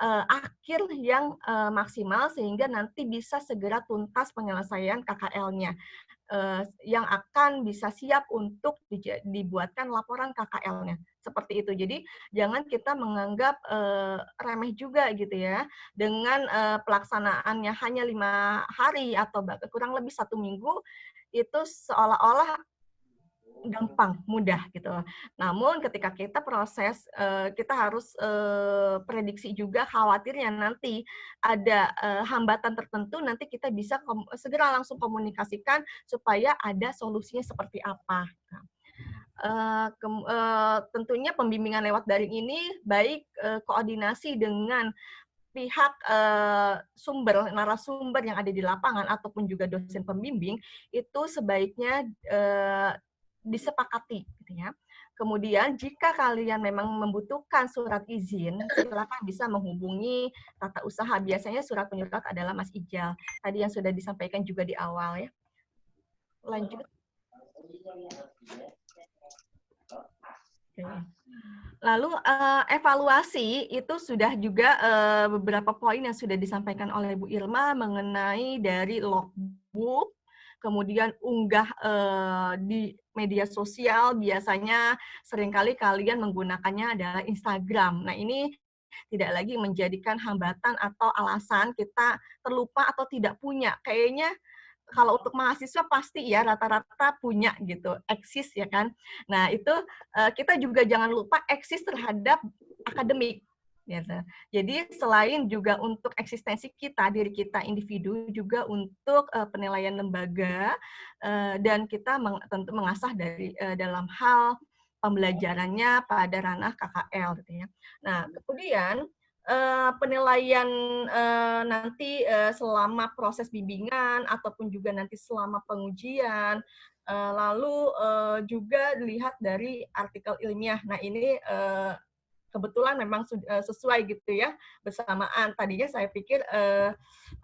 uh, akhir yang uh, maksimal sehingga nanti bisa segera tuntas penyelesaian KKL-nya yang akan bisa siap untuk dibuatkan laporan KKL-nya seperti itu. Jadi jangan kita menganggap uh, remeh juga gitu ya dengan uh, pelaksanaannya hanya lima hari atau kurang lebih satu minggu itu seolah-olah gampang, mudah gitu. Namun ketika kita proses, kita harus prediksi juga khawatirnya nanti ada hambatan tertentu, nanti kita bisa segera langsung komunikasikan supaya ada solusinya seperti apa. Uh, ke, uh, tentunya pembimbingan lewat daring ini baik uh, koordinasi dengan pihak uh, sumber narasumber yang ada di lapangan ataupun juga dosen pembimbing itu sebaiknya uh, disepakati gitu ya. Kemudian jika kalian memang membutuhkan surat izin, silakan bisa menghubungi tata usaha. Biasanya surat penyurat adalah Mas Ijal. Tadi yang sudah disampaikan juga di awal ya. Lanjut. Lalu uh, evaluasi itu sudah juga uh, beberapa poin yang sudah disampaikan oleh Bu Irma mengenai dari logbook, kemudian unggah uh, di media sosial biasanya sering kali kalian menggunakannya adalah Instagram. Nah, ini tidak lagi menjadikan hambatan atau alasan kita terlupa atau tidak punya. Kayaknya kalau untuk mahasiswa pasti ya rata-rata punya gitu, eksis ya kan. Nah, itu uh, kita juga jangan lupa eksis terhadap akademik gitu. Jadi selain juga untuk eksistensi kita, diri kita individu, juga untuk uh, penilaian lembaga uh, dan kita meng, tentu mengasah dari uh, dalam hal pembelajarannya pada ranah KKL gitu ya. Nah, kemudian uh, penilaian uh, nanti uh, selama proses bimbingan ataupun juga nanti selama pengujian lalu juga dilihat dari artikel ilmiah. Nah, ini kebetulan memang uh, sesuai gitu ya bersamaan. Tadinya saya pikir uh,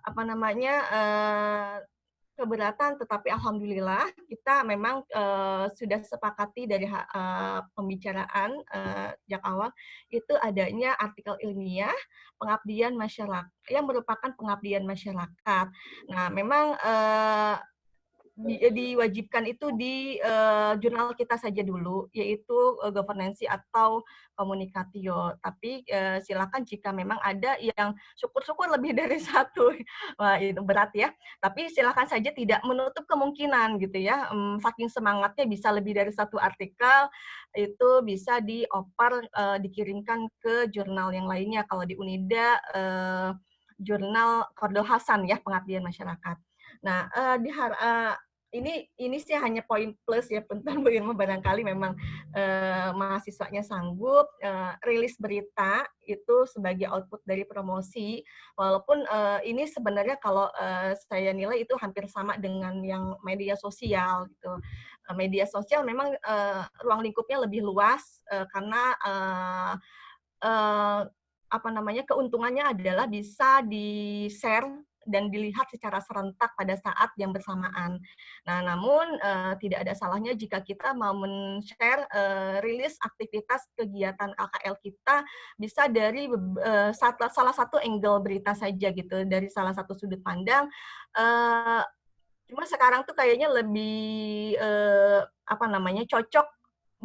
apa namanya uh, keberatan, tetapi alhamdulillah kita memang uh, sudah sepakati dari uh, pembicaraan uh, sejak awal itu adanya artikel ilmiah pengabdian masyarakat yang merupakan pengabdian masyarakat. Nah, memang uh, di, diwajibkan itu di uh, jurnal kita saja dulu, yaitu uh, governance atau komunikatio. Tapi uh, silakan jika memang ada yang syukur-syukur lebih (laughs) dari satu, wah itu berat ya. Tapi silakan saja tidak menutup kemungkinan gitu ya. Um, saking semangatnya bisa lebih dari satu artikel itu bisa dioper uh, dikirimkan ke jurnal yang lainnya. Kalau di Unida uh, jurnal Kordol Hasan ya pengabdian masyarakat. Nah, uh, di uh, ini ini sih hanya poin plus ya (laughs) tentang Irma barangkali memang uh, mahasiswanya sanggup uh, rilis berita itu sebagai output dari promosi. Walaupun uh, ini sebenarnya kalau uh, saya nilai itu hampir sama dengan yang media sosial gitu. Media sosial memang uh, ruang lingkupnya lebih luas uh, karena uh, uh, apa namanya keuntungannya adalah bisa di share dan dilihat secara serentak pada saat yang bersamaan. Nah, namun uh, tidak ada salahnya jika kita mau men-share uh, rilis aktivitas kegiatan KKL kita bisa dari uh, salah satu angle berita saja gitu, dari salah satu sudut pandang. Uh, cuma sekarang tuh kayaknya lebih uh, apa namanya cocok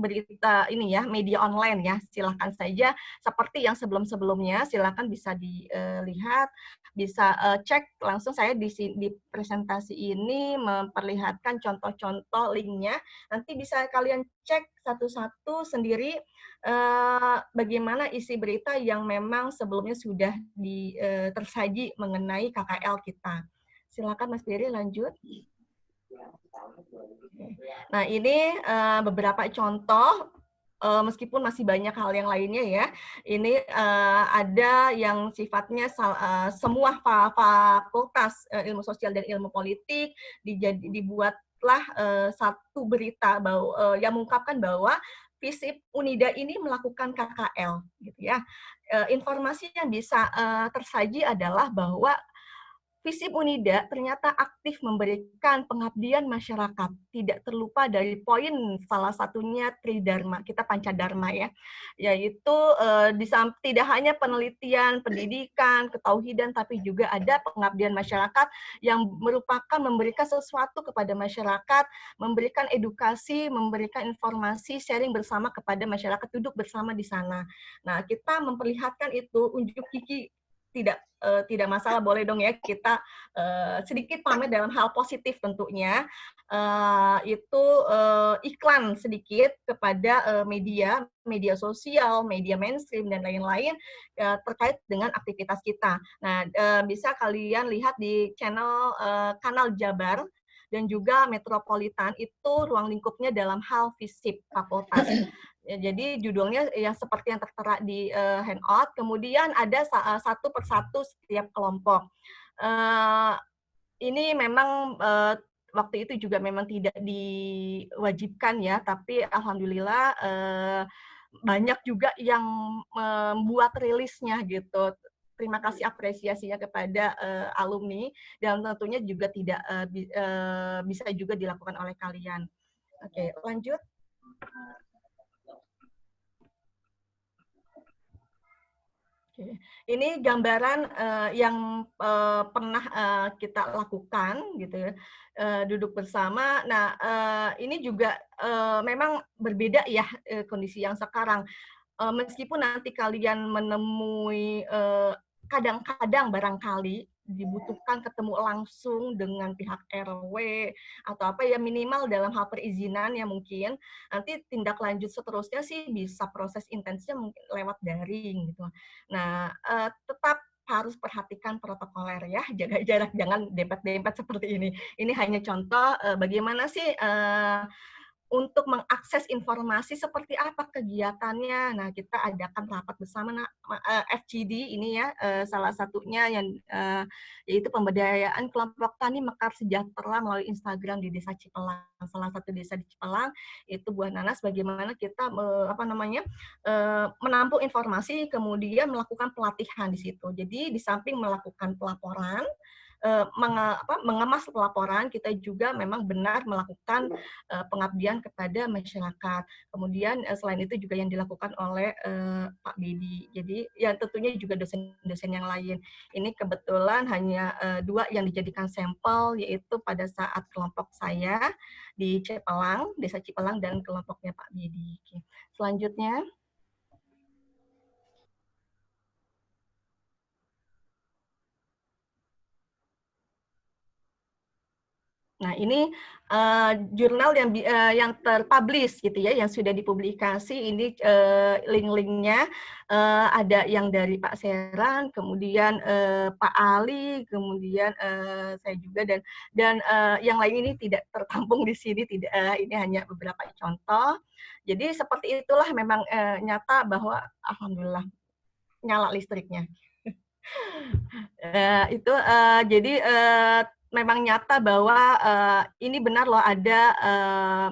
berita ini ya media online ya. Silahkan saja seperti yang sebelum-sebelumnya silahkan bisa dilihat bisa uh, cek langsung saya di di presentasi ini memperlihatkan contoh-contoh linknya. Nanti bisa kalian cek satu-satu sendiri uh, bagaimana isi berita yang memang sebelumnya sudah di, uh, tersaji mengenai KKL kita. Silakan Mas Biri lanjut. Nah, ini uh, beberapa contoh uh, meskipun masih banyak hal yang lainnya ya. Ini uh, ada yang sifatnya uh, semua fakultas uh, ilmu sosial dan ilmu politik dijadi, dibuatlah uh, satu berita bahwa, uh, yang mengungkapkan bahwa FISIP Unida ini melakukan KKL gitu ya. Informasi yang bisa uh, tersaji adalah bahwa Visip Unida ternyata aktif memberikan pengabdian masyarakat. Tidak terlupa dari poin salah satunya Tridharma, kita Pancadharma ya, yaitu eh, tidak hanya penelitian, pendidikan, ketauhidan, tapi juga ada pengabdian masyarakat yang merupakan memberikan sesuatu kepada masyarakat, memberikan edukasi, memberikan informasi, sharing bersama kepada masyarakat, duduk bersama di sana. Nah, kita memperlihatkan itu unjuk gigi tidak uh, tidak masalah boleh dong ya kita uh, sedikit pamer dalam hal positif tentunya. Uh, itu uh, iklan sedikit kepada uh, media media sosial media mainstream dan lain-lain uh, terkait dengan aktivitas kita. Nah uh, bisa kalian lihat di channel uh, kanal Jabar dan juga metropolitan itu ruang lingkupnya dalam hal fisip fakultas Ya, jadi judulnya ya seperti yang tertera di uh, handout. Kemudian ada uh, satu persatu setiap kelompok. Uh, ini memang uh, waktu itu juga memang tidak diwajibkan ya, tapi alhamdulillah uh, banyak juga yang membuat rilisnya gitu. Terima kasih apresiasinya kepada uh, alumni dan tentunya juga tidak uh, bi uh, bisa juga dilakukan oleh kalian. Oke, lanjut. Ini gambaran uh, yang uh, pernah uh, kita lakukan, gitu ya, uh, duduk bersama. Nah, uh, ini juga uh, memang berbeda ya uh, kondisi yang sekarang. Uh, meskipun nanti kalian menemui kadang-kadang barangkali dibutuhkan ketemu langsung dengan pihak RW atau apa ya minimal dalam hal perizinan ya mungkin nanti tindak lanjut seterusnya sih bisa proses intensnya mungkin lewat daring gitu. Nah, uh, tetap harus perhatikan protokoler ya, (laughs) jaga jarak, jangan dempet-dempet seperti ini. Ini hanya contoh uh, bagaimana sih uh, untuk mengakses informasi seperti apa kegiatannya. Nah, kita adakan rapat bersama nah, FGD ini ya, eh, salah satunya yang eh, yaitu pemberdayaan kelompok tani Mekar Sejahtera melalui Instagram di Desa Cipelang. Salah satu desa di Cipelang itu Buah Nanas bagaimana kita apa namanya menampung informasi kemudian melakukan pelatihan di situ. Jadi di samping melakukan pelaporan uh, mengemas laporan, kita juga memang benar melakukan uh, pengabdian kepada masyarakat. Kemudian uh, selain itu juga yang dilakukan oleh uh, Pak Bedi. Jadi ya tentunya juga dosen-dosen yang lain. Ini kebetulan hanya uh, dua yang dijadikan sampel, yaitu pada saat kelompok saya di Cipelang, Desa Cipelang, dan kelompoknya Pak Bedi. Selanjutnya. Nah, ini uh, jurnal yang uh, yang terpublish gitu ya, yang sudah dipublikasi. Ini uh, link-linknya uh, ada yang dari Pak Seran, kemudian uh, Pak Ali, kemudian uh, saya juga dan dan uh, yang lain ini tidak tertampung di sini. Tidak, uh, ini hanya beberapa contoh. Jadi seperti itulah memang uh, nyata bahwa alhamdulillah nyala listriknya. uh, (laughs) itu uh, jadi uh, memang nyata bahwa uh, ini benar loh ada uh,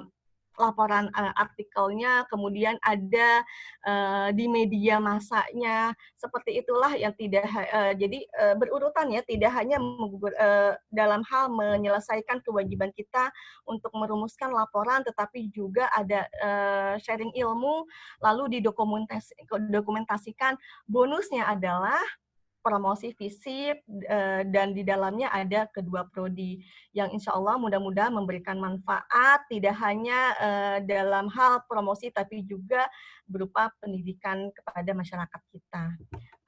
laporan uh, artikelnya, kemudian ada uh, di media masanya, seperti itulah yang tidak uh, jadi uh, berurutan ya, tidak hanya uh, dalam hal menyelesaikan kewajiban kita untuk merumuskan laporan, tetapi juga ada uh, sharing ilmu, lalu didokumentasikan. Bonusnya adalah promosi visip uh, dan di dalamnya ada kedua prodi yang insya Allah mudah-mudahan memberikan manfaat tidak hanya uh, dalam hal promosi tapi juga berupa pendidikan kepada masyarakat kita.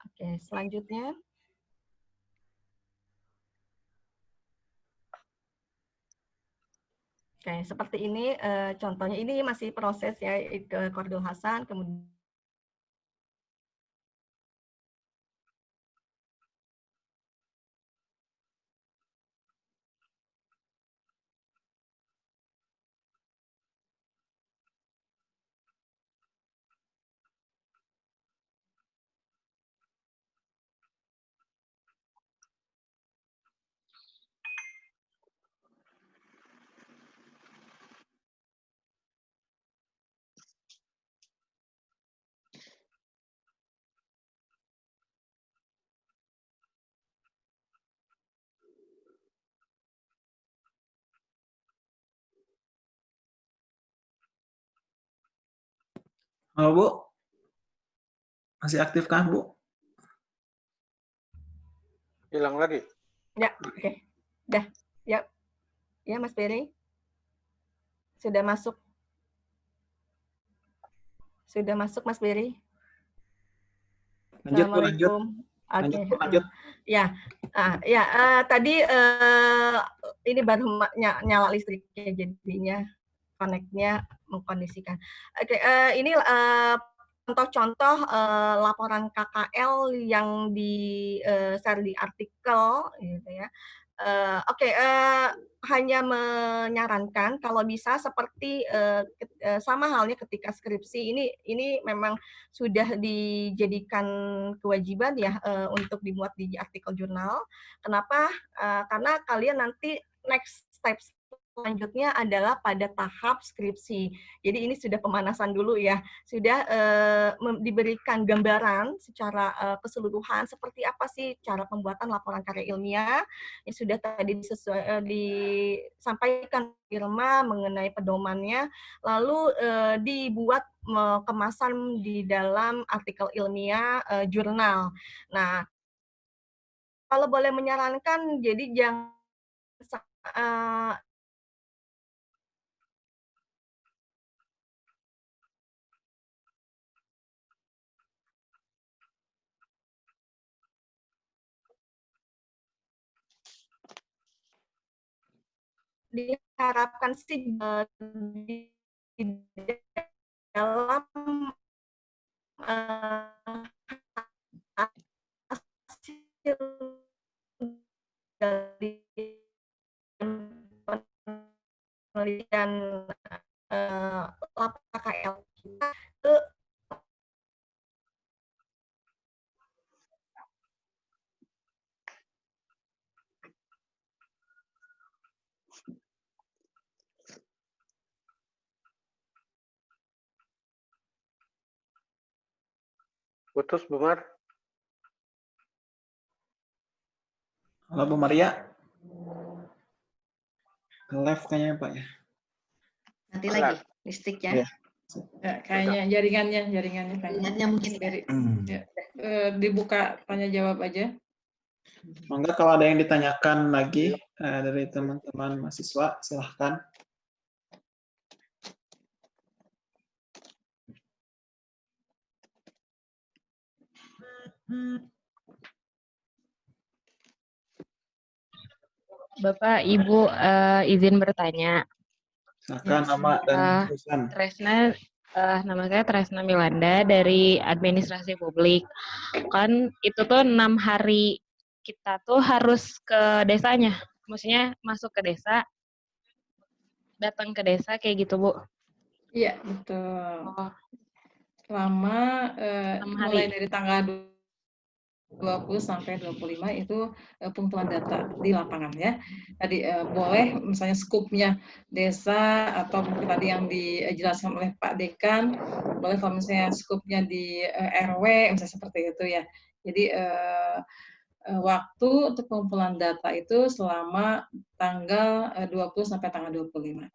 Oke, selanjutnya. Oke, seperti ini uh, contohnya. Ini masih proses ya ke Kordul Hasan, kemudian Halo Bu, masih aktif kan Bu? Hilang lagi. Ya, oke. Dah, ya. Ya, Mas Beri. Sudah masuk. Sudah masuk, Mas Beri. Lanjut Bu, lanjut. Oke. Lanjut Bu, lanjut. Ya, ah, ya eh, tadi eh, ini baru nyala listriknya jadinya connect-nya mengkondisikan. Oke, eh, ini eh, contoh-contoh eh, laporan KKL yang di eh, share di artikel gitu ya. Eh, Oke, eh, hanya menyarankan kalau bisa seperti eh, sama halnya ketika skripsi ini ini memang sudah dijadikan kewajiban ya eh, untuk dimuat di artikel jurnal. Kenapa? Eh, karena kalian nanti next step selanjutnya adalah pada tahap skripsi. Jadi ini sudah pemanasan dulu ya, sudah mem- diberikan gambaran secara eh, keseluruhan seperti apa sih cara pembuatan laporan karya ilmiah yang sudah tadi disesuai, eh, disampaikan Irma mengenai pedomannya, lalu eh, dibuat eh, kemasan di dalam artikel ilmiah eh, jurnal. Nah, kalau boleh menyarankan, jadi jangan diharapkan sih eh, di dalam eh, hasil dari penelitian eh, laporan KKL kita ke Putus, Bu Mar. Halo Bu Maria. Live kayaknya Pak ya. Nanti Benar. lagi listriknya. Iya. Ya, kayaknya jaringannya, jaringannya kayaknya. Ingatnya mungkin Dari, ya, eh, dibuka tanya jawab aja. Mangga kalau ada yang ditanyakan lagi eh, dari teman-teman mahasiswa, silahkan. Bapak, Ibu, eh, izin bertanya. Silahkan nama dan jurusan. Tresna, eh, nama saya Tresna Milanda dari Administrasi Publik. Kan itu tuh enam hari kita tuh harus ke desanya. Maksudnya masuk ke desa, datang ke desa kayak gitu, Bu. Iya, betul. Oh, Selama eh, Enam mulai hari. dari tanggal 20 sampai 25 itu eh, pengumpulan data di lapangan ya. Tadi eh, boleh misalnya skupnya desa atau mungkin tadi yang dijelaskan oleh Pak Dekan, boleh kalau misalnya skupnya di eh, RW misalnya seperti itu ya. Jadi eh, waktu untuk pengumpulan data itu selama tanggal eh, 20 sampai tanggal 25.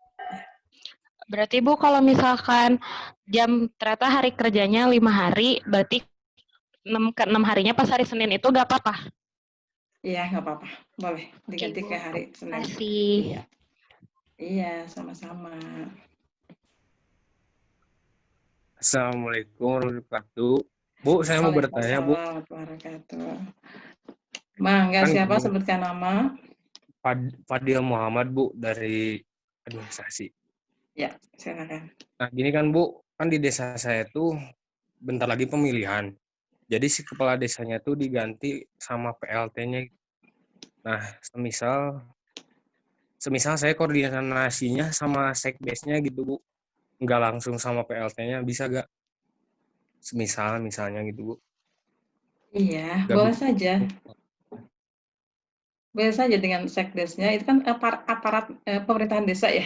Berarti Bu kalau misalkan jam ternyata hari kerjanya lima hari, berarti enam ke enam harinya pas hari Senin itu nggak apa-apa. Iya, nggak apa-apa. Boleh diganti Ibu. ke hari Senin. Kasih. Iya. Iya, sama-sama. Assalamualaikum warahmatullahi wabarakatuh. Bu, saya mau bertanya, Bu. Wabarakatuh. Mangga Kan siapa sebutkan nama? Fad- Fadil Muhammad, Bu, dari administrasi. Ya, silakan. Nah, gini kan, Bu, kan di desa saya tuh bentar lagi pemilihan. Jadi si kepala desanya tuh diganti sama PLT-nya. Nah, semisal semisal saya koordinasinya sama sekdesnya gitu, Bu. Nggak langsung sama PLT-nya, bisa gak? Semisal, misalnya gitu, Bu. Iya, Nggak boleh bisa. saja. Boleh saja dengan sekdesnya. Itu kan apar- aparat eh, pemerintahan desa ya.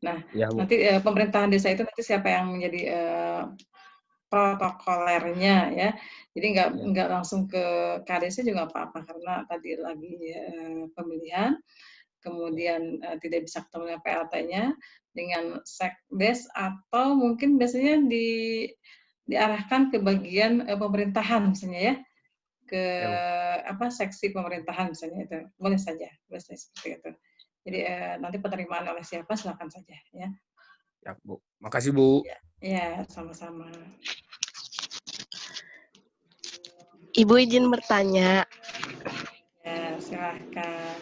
Nah, Ya, Bu. nanti eh, pemerintahan desa itu nanti siapa yang menjadi eh, protokolernya ya. Jadi nggak Ya. nggak langsung ke KDC juga apa-apa karena tadi lagi eh, pemilihan. kemudian uh, tidak bisa ketemu dengan PLT-nya dengan sekdes atau mungkin biasanya di diarahkan ke bagian uh, pemerintahan misalnya ya. Ke ya. apa seksi pemerintahan misalnya itu. Boleh saja boleh saja seperti itu. Jadi uh, nanti penerimaan oleh siapa silakan saja ya. Ya bu. Makasih bu. Ya, ya sama-sama Ibu izin bertanya. Ya, silahkan.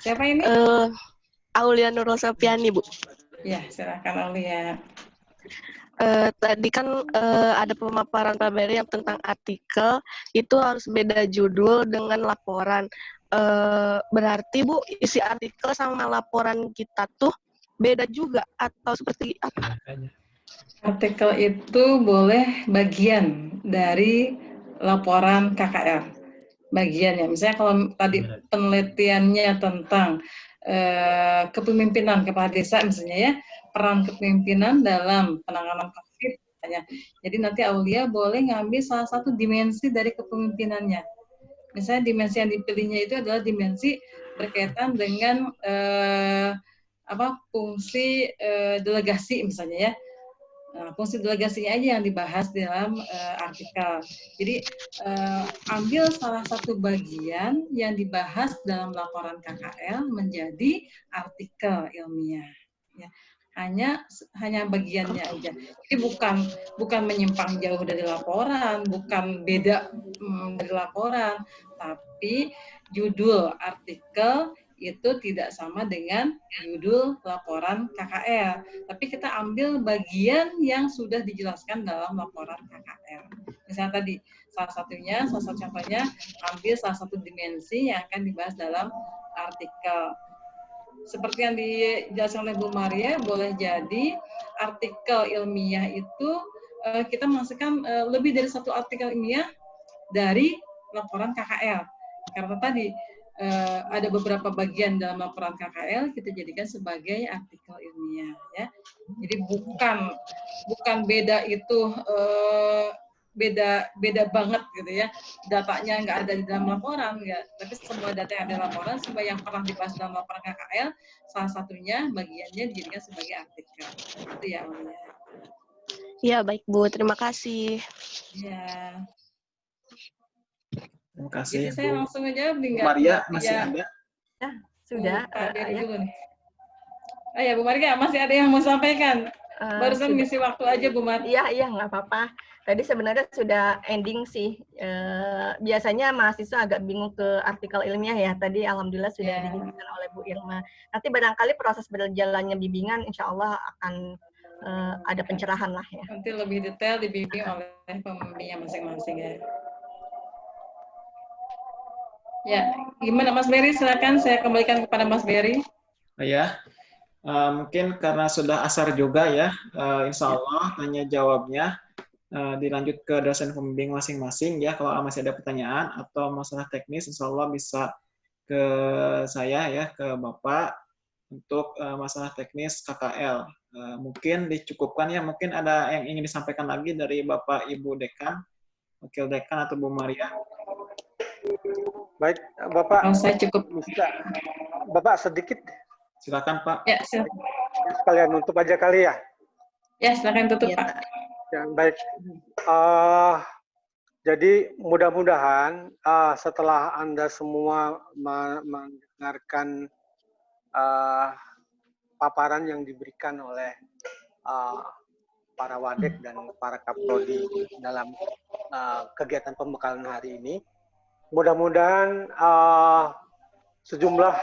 Siapa ini? Uh, Aulia Nurul Sofiani, Bu. Ya, silahkan Aulia. Uh, tadi kan uh, ada pemaparan Pak Beri yang tentang artikel, itu harus beda judul dengan laporan. Uh, berarti Bu, isi artikel sama laporan kita tuh beda juga atau seperti apa? Artikel itu boleh bagian dari laporan KKR bagiannya. Misalnya kalau tadi penelitiannya tentang eh, kepemimpinan kepala desa misalnya ya, peran kepemimpinan dalam penanganan COVID misalnya. Jadi nanti Aulia boleh ngambil salah satu dimensi dari kepemimpinannya. Misalnya dimensi yang dipilihnya itu adalah dimensi berkaitan dengan eh, apa fungsi eh, delegasi misalnya ya Fungsi delegasinya aja yang dibahas dalam uh, artikel. Jadi uh, ambil salah satu bagian yang dibahas dalam laporan KKL menjadi artikel ilmiah. Ya. Hanya hanya bagiannya aja. Jadi bukan bukan menyimpang jauh dari laporan, bukan beda um, dari laporan, tapi judul artikel itu tidak sama dengan judul laporan KKL. Tapi kita ambil bagian yang sudah dijelaskan dalam laporan KKL. Misalnya tadi, salah satunya, salah satu contohnya, ambil salah satu dimensi yang akan dibahas dalam artikel. Seperti yang dijelaskan oleh Bu Maria, boleh jadi artikel ilmiah itu eh, kita masukkan eh, lebih dari satu artikel ilmiah dari laporan KKL. Karena tadi uh, ada beberapa bagian dalam laporan KKL kita jadikan sebagai artikel ilmiah ya. Jadi bukan bukan beda itu uh, beda beda banget gitu ya datanya nggak ada di dalam laporan ya tapi semua data yang ada di laporan semua yang pernah dibahas dalam laporan KKL salah satunya bagiannya dijadikan sebagai artikel itu ya Ya baik Bu terima kasih. Ya. Terima kasih. Jadi saya langsung aja tinggal. Maria masih ya. ada? Ya, sudah. uh, ya. dulu nih. Oh ya, Bu Maria masih ada yang mau sampaikan? Uh, Barusan sudah. ngisi waktu aja Bu Maria. Iya, iya, nggak apa-apa. Tadi sebenarnya sudah ending sih. Uh, biasanya mahasiswa agak bingung ke artikel ilmiah ya. Tadi alhamdulillah sudah yeah. dijelaskan oleh Bu Irma. Nanti barangkali proses berjalannya bimbingan insya Allah akan ada pencerahan lah ya. Nanti lebih detail dibimbing oleh pembimbingnya masing-masing ya. Ya, gimana Mas Berry? Silakan saya kembalikan kepada Mas Berry. Ya, uh, mungkin karena sudah asar juga ya, uh, Insya Allah tanya jawabnya uh, dilanjut ke dosen pembimbing masing-masing ya. Kalau masih ada pertanyaan atau masalah teknis, Insya Allah bisa ke saya ya, ke Bapak untuk uh, masalah teknis KKL. Uh, mungkin dicukupkan ya, mungkin ada yang ingin disampaikan lagi dari Bapak Ibu Dekan, Wakil Dekan atau Bu Maria. Baik, Bapak. Oh, saya cukup. Bisa. Bapak sedikit. Silakan, Pak. Ya, silakan. Sekalian nutup aja kali ya. Ya, silakan tutup, ya, Pak. Ya, baik. Uh, jadi mudah-mudahan uh, setelah Anda semua mendengarkan uh, paparan yang diberikan oleh uh, para wadek dan para kaprodi dalam uh, kegiatan pembekalan hari ini, mudah-mudahan uh, sejumlah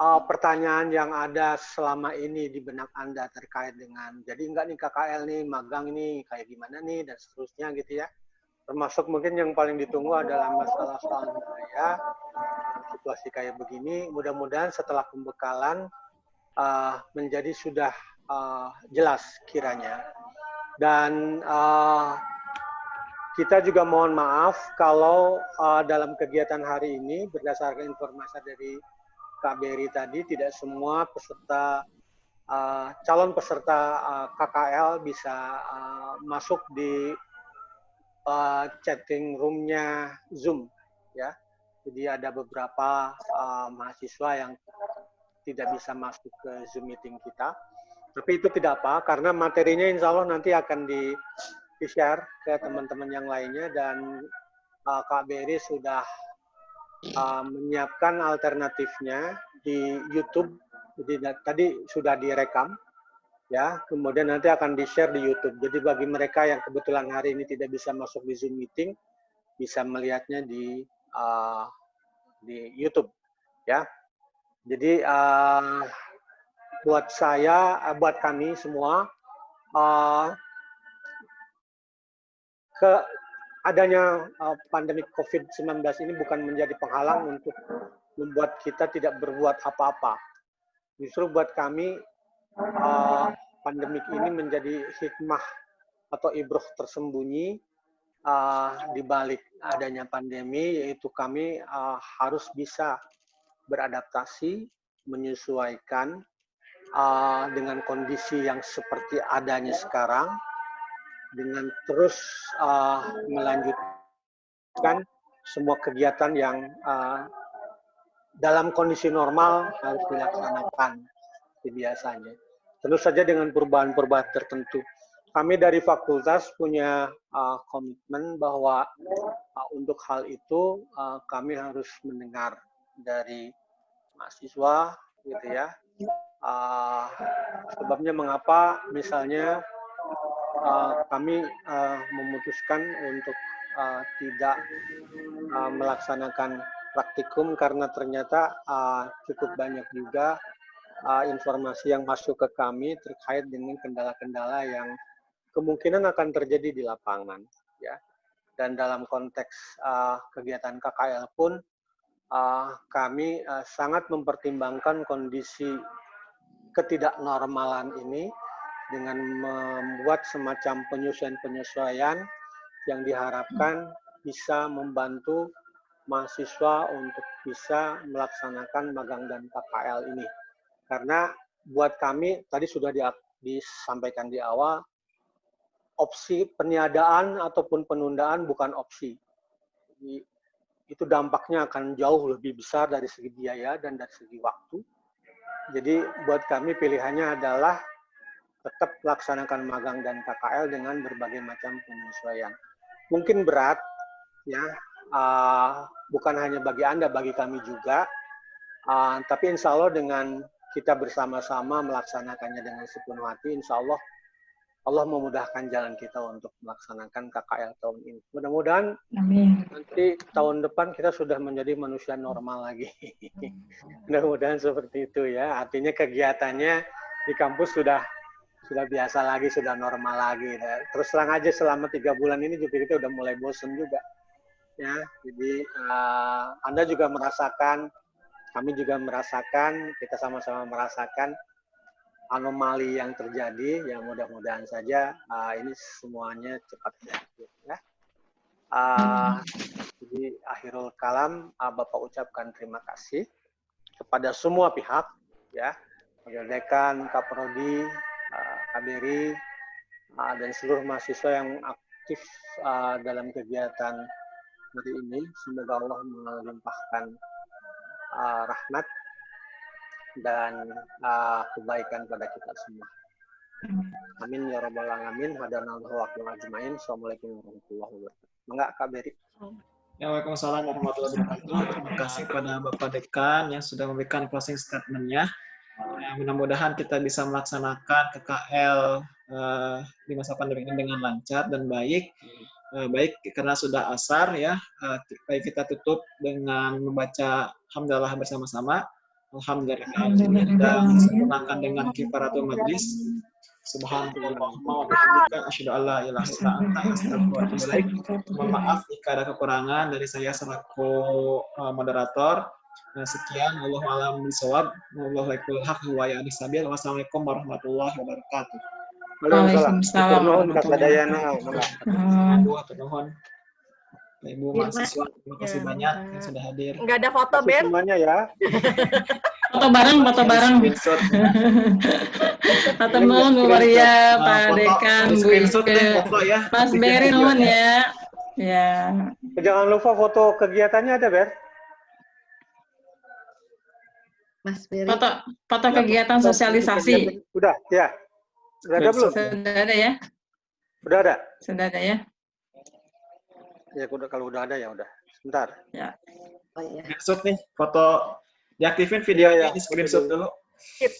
uh, pertanyaan yang ada selama ini di benak Anda terkait dengan jadi enggak nih KKL nih, magang ini kayak gimana nih dan seterusnya gitu ya. Termasuk mungkin yang paling ditunggu adalah masalah biaya, situasi kayak begini. Mudah-mudahan setelah pembekalan uh, menjadi sudah uh, jelas kiranya. Dan uh, kita juga mohon maaf kalau uh, dalam kegiatan hari ini berdasarkan informasi dari KBRI tadi tidak semua peserta uh, calon peserta uh, KKL bisa uh, masuk di uh, chatting roomnya Zoom ya. Jadi ada beberapa uh, mahasiswa yang tidak bisa masuk ke Zoom meeting kita. Tapi itu tidak apa, karena materinya insya Allah nanti akan di, di share ke teman-teman yang lainnya dan uh, Kak Beri sudah uh, menyiapkan alternatifnya di YouTube. Jadi tadi sudah direkam, ya. Kemudian nanti akan di share di YouTube. Jadi bagi mereka yang kebetulan hari ini tidak bisa masuk di Zoom meeting, bisa melihatnya di uh, di YouTube ya. Jadi uh, buat saya, uh, buat kami semua, uh, ke adanya uh, pandemi COVID-19 ini bukan menjadi penghalang untuk membuat kita tidak berbuat apa-apa. Justru buat kami uh, pandemik ini menjadi hikmah atau ibroh tersembunyi uh, di balik adanya pandemi, yaitu kami uh, harus bisa beradaptasi, menyesuaikan uh, dengan kondisi yang seperti adanya sekarang, dengan terus uh, melanjutkan semua kegiatan yang uh, dalam kondisi normal harus dilaksanakan biasanya. Tentu saja dengan perubahan-perubahan tertentu kami dari fakultas punya uh, komitmen bahwa uh, untuk hal itu uh, kami harus mendengar dari mahasiswa gitu ya uh, sebabnya mengapa misalnya uh, kami uh, memutuskan untuk uh, tidak uh, melaksanakan praktikum karena ternyata uh, cukup banyak juga uh, informasi yang masuk ke kami terkait dengan kendala-kendala yang kemungkinan akan terjadi di lapangan ya. Dan dalam konteks uh, kegiatan KKL pun uh, kami uh, sangat mempertimbangkan kondisi ketidaknormalan ini dengan membuat semacam penyesuaian-penyesuaian yang diharapkan bisa membantu mahasiswa untuk bisa melaksanakan magang dan KKL ini. Karena buat kami tadi sudah disampaikan di awal opsi peniadaan ataupun penundaan bukan opsi. Jadi, itu dampaknya akan jauh lebih besar dari segi biaya dan dari segi waktu. Jadi buat kami pilihannya adalah tetap laksanakan magang dan KKL dengan berbagai macam penyesuaian. Mungkin berat, ya, uh, bukan hanya bagi Anda, bagi kami juga. Uh, tapi insya Allah dengan kita bersama-sama melaksanakannya dengan sepenuh hati, insya Allah Allah memudahkan jalan kita untuk melaksanakan KKL tahun ini. Mudah-mudahan nanti tahun depan kita sudah menjadi manusia normal lagi. (laughs) Mudah-mudahan seperti itu ya. Artinya kegiatannya di kampus sudah sudah biasa lagi, sudah normal lagi. Terus terang aja selama tiga bulan ini juga kita udah mulai bosen juga. Ya, jadi uh, Anda juga merasakan, kami juga merasakan, kita sama-sama merasakan anomali yang terjadi yang mudah-mudahan saja uh, ini semuanya cepat berakhir ya. Uh, jadi akhirul kalam uh, Bapak ucapkan terima kasih kepada semua pihak ya, Wakil Dekan, Kaprodi, KBRI, uh, dan seluruh mahasiswa yang aktif uh, dalam kegiatan hari ini. Semoga Allah melimpahkan uh, rahmat dan uh, kebaikan pada kita semua. Amin ya rabbal alamin. Hadanallahu wa ajmain. Assalamualaikum warahmatullahi wabarakatuh. Enggak Kak Beri. Ya, Waalaikumsalam warahmatullahi wabarakatuh. Terima kasih kepada Bapak Dekan yang sudah memberikan closing statement-nya. Ya, mudah-mudahan kita bisa melaksanakan KKL uh, di masa pandemi ini dengan lancar dan baik. Uh, baik karena sudah asar ya, uh, baik kita tutup dengan membaca Alhamdulillah bersama-sama. Alhamdulillah kita sempurnakan dengan kifaratul majlis. Subhanallah Mohon kekurangan dari saya selaku moderator. Nah, sekian Allah alam bisawab. Allah laikul haq wa ya sabil. Wassalamualaikum warahmatullahi wabarakatuh. Waalaikumsalam. Ibu mahasiswa, terima kasih ya. banyak yang sudah hadir. Enggak ada foto, Ben? Semuanya ya. (laughs) foto bareng, foto bareng. (laughs) foto nuhun Bu Maria, Pak Dekan, Bu ya. Mas Beri nuhun ya. Ya. Jangan lupa foto kegiatannya ada, Ber? Mas Beri. Foto foto kegiatan sosialisasi. Udah, ya. Sudah ada belum? Sudah ada ya? Udah ada. Sudah ada ya? Ya, udah kalau udah ada ya udah. Sebentar. Ya. Oh iya. Screenshot nih, foto diaktifin videonya, di screenshot dulu. Skip.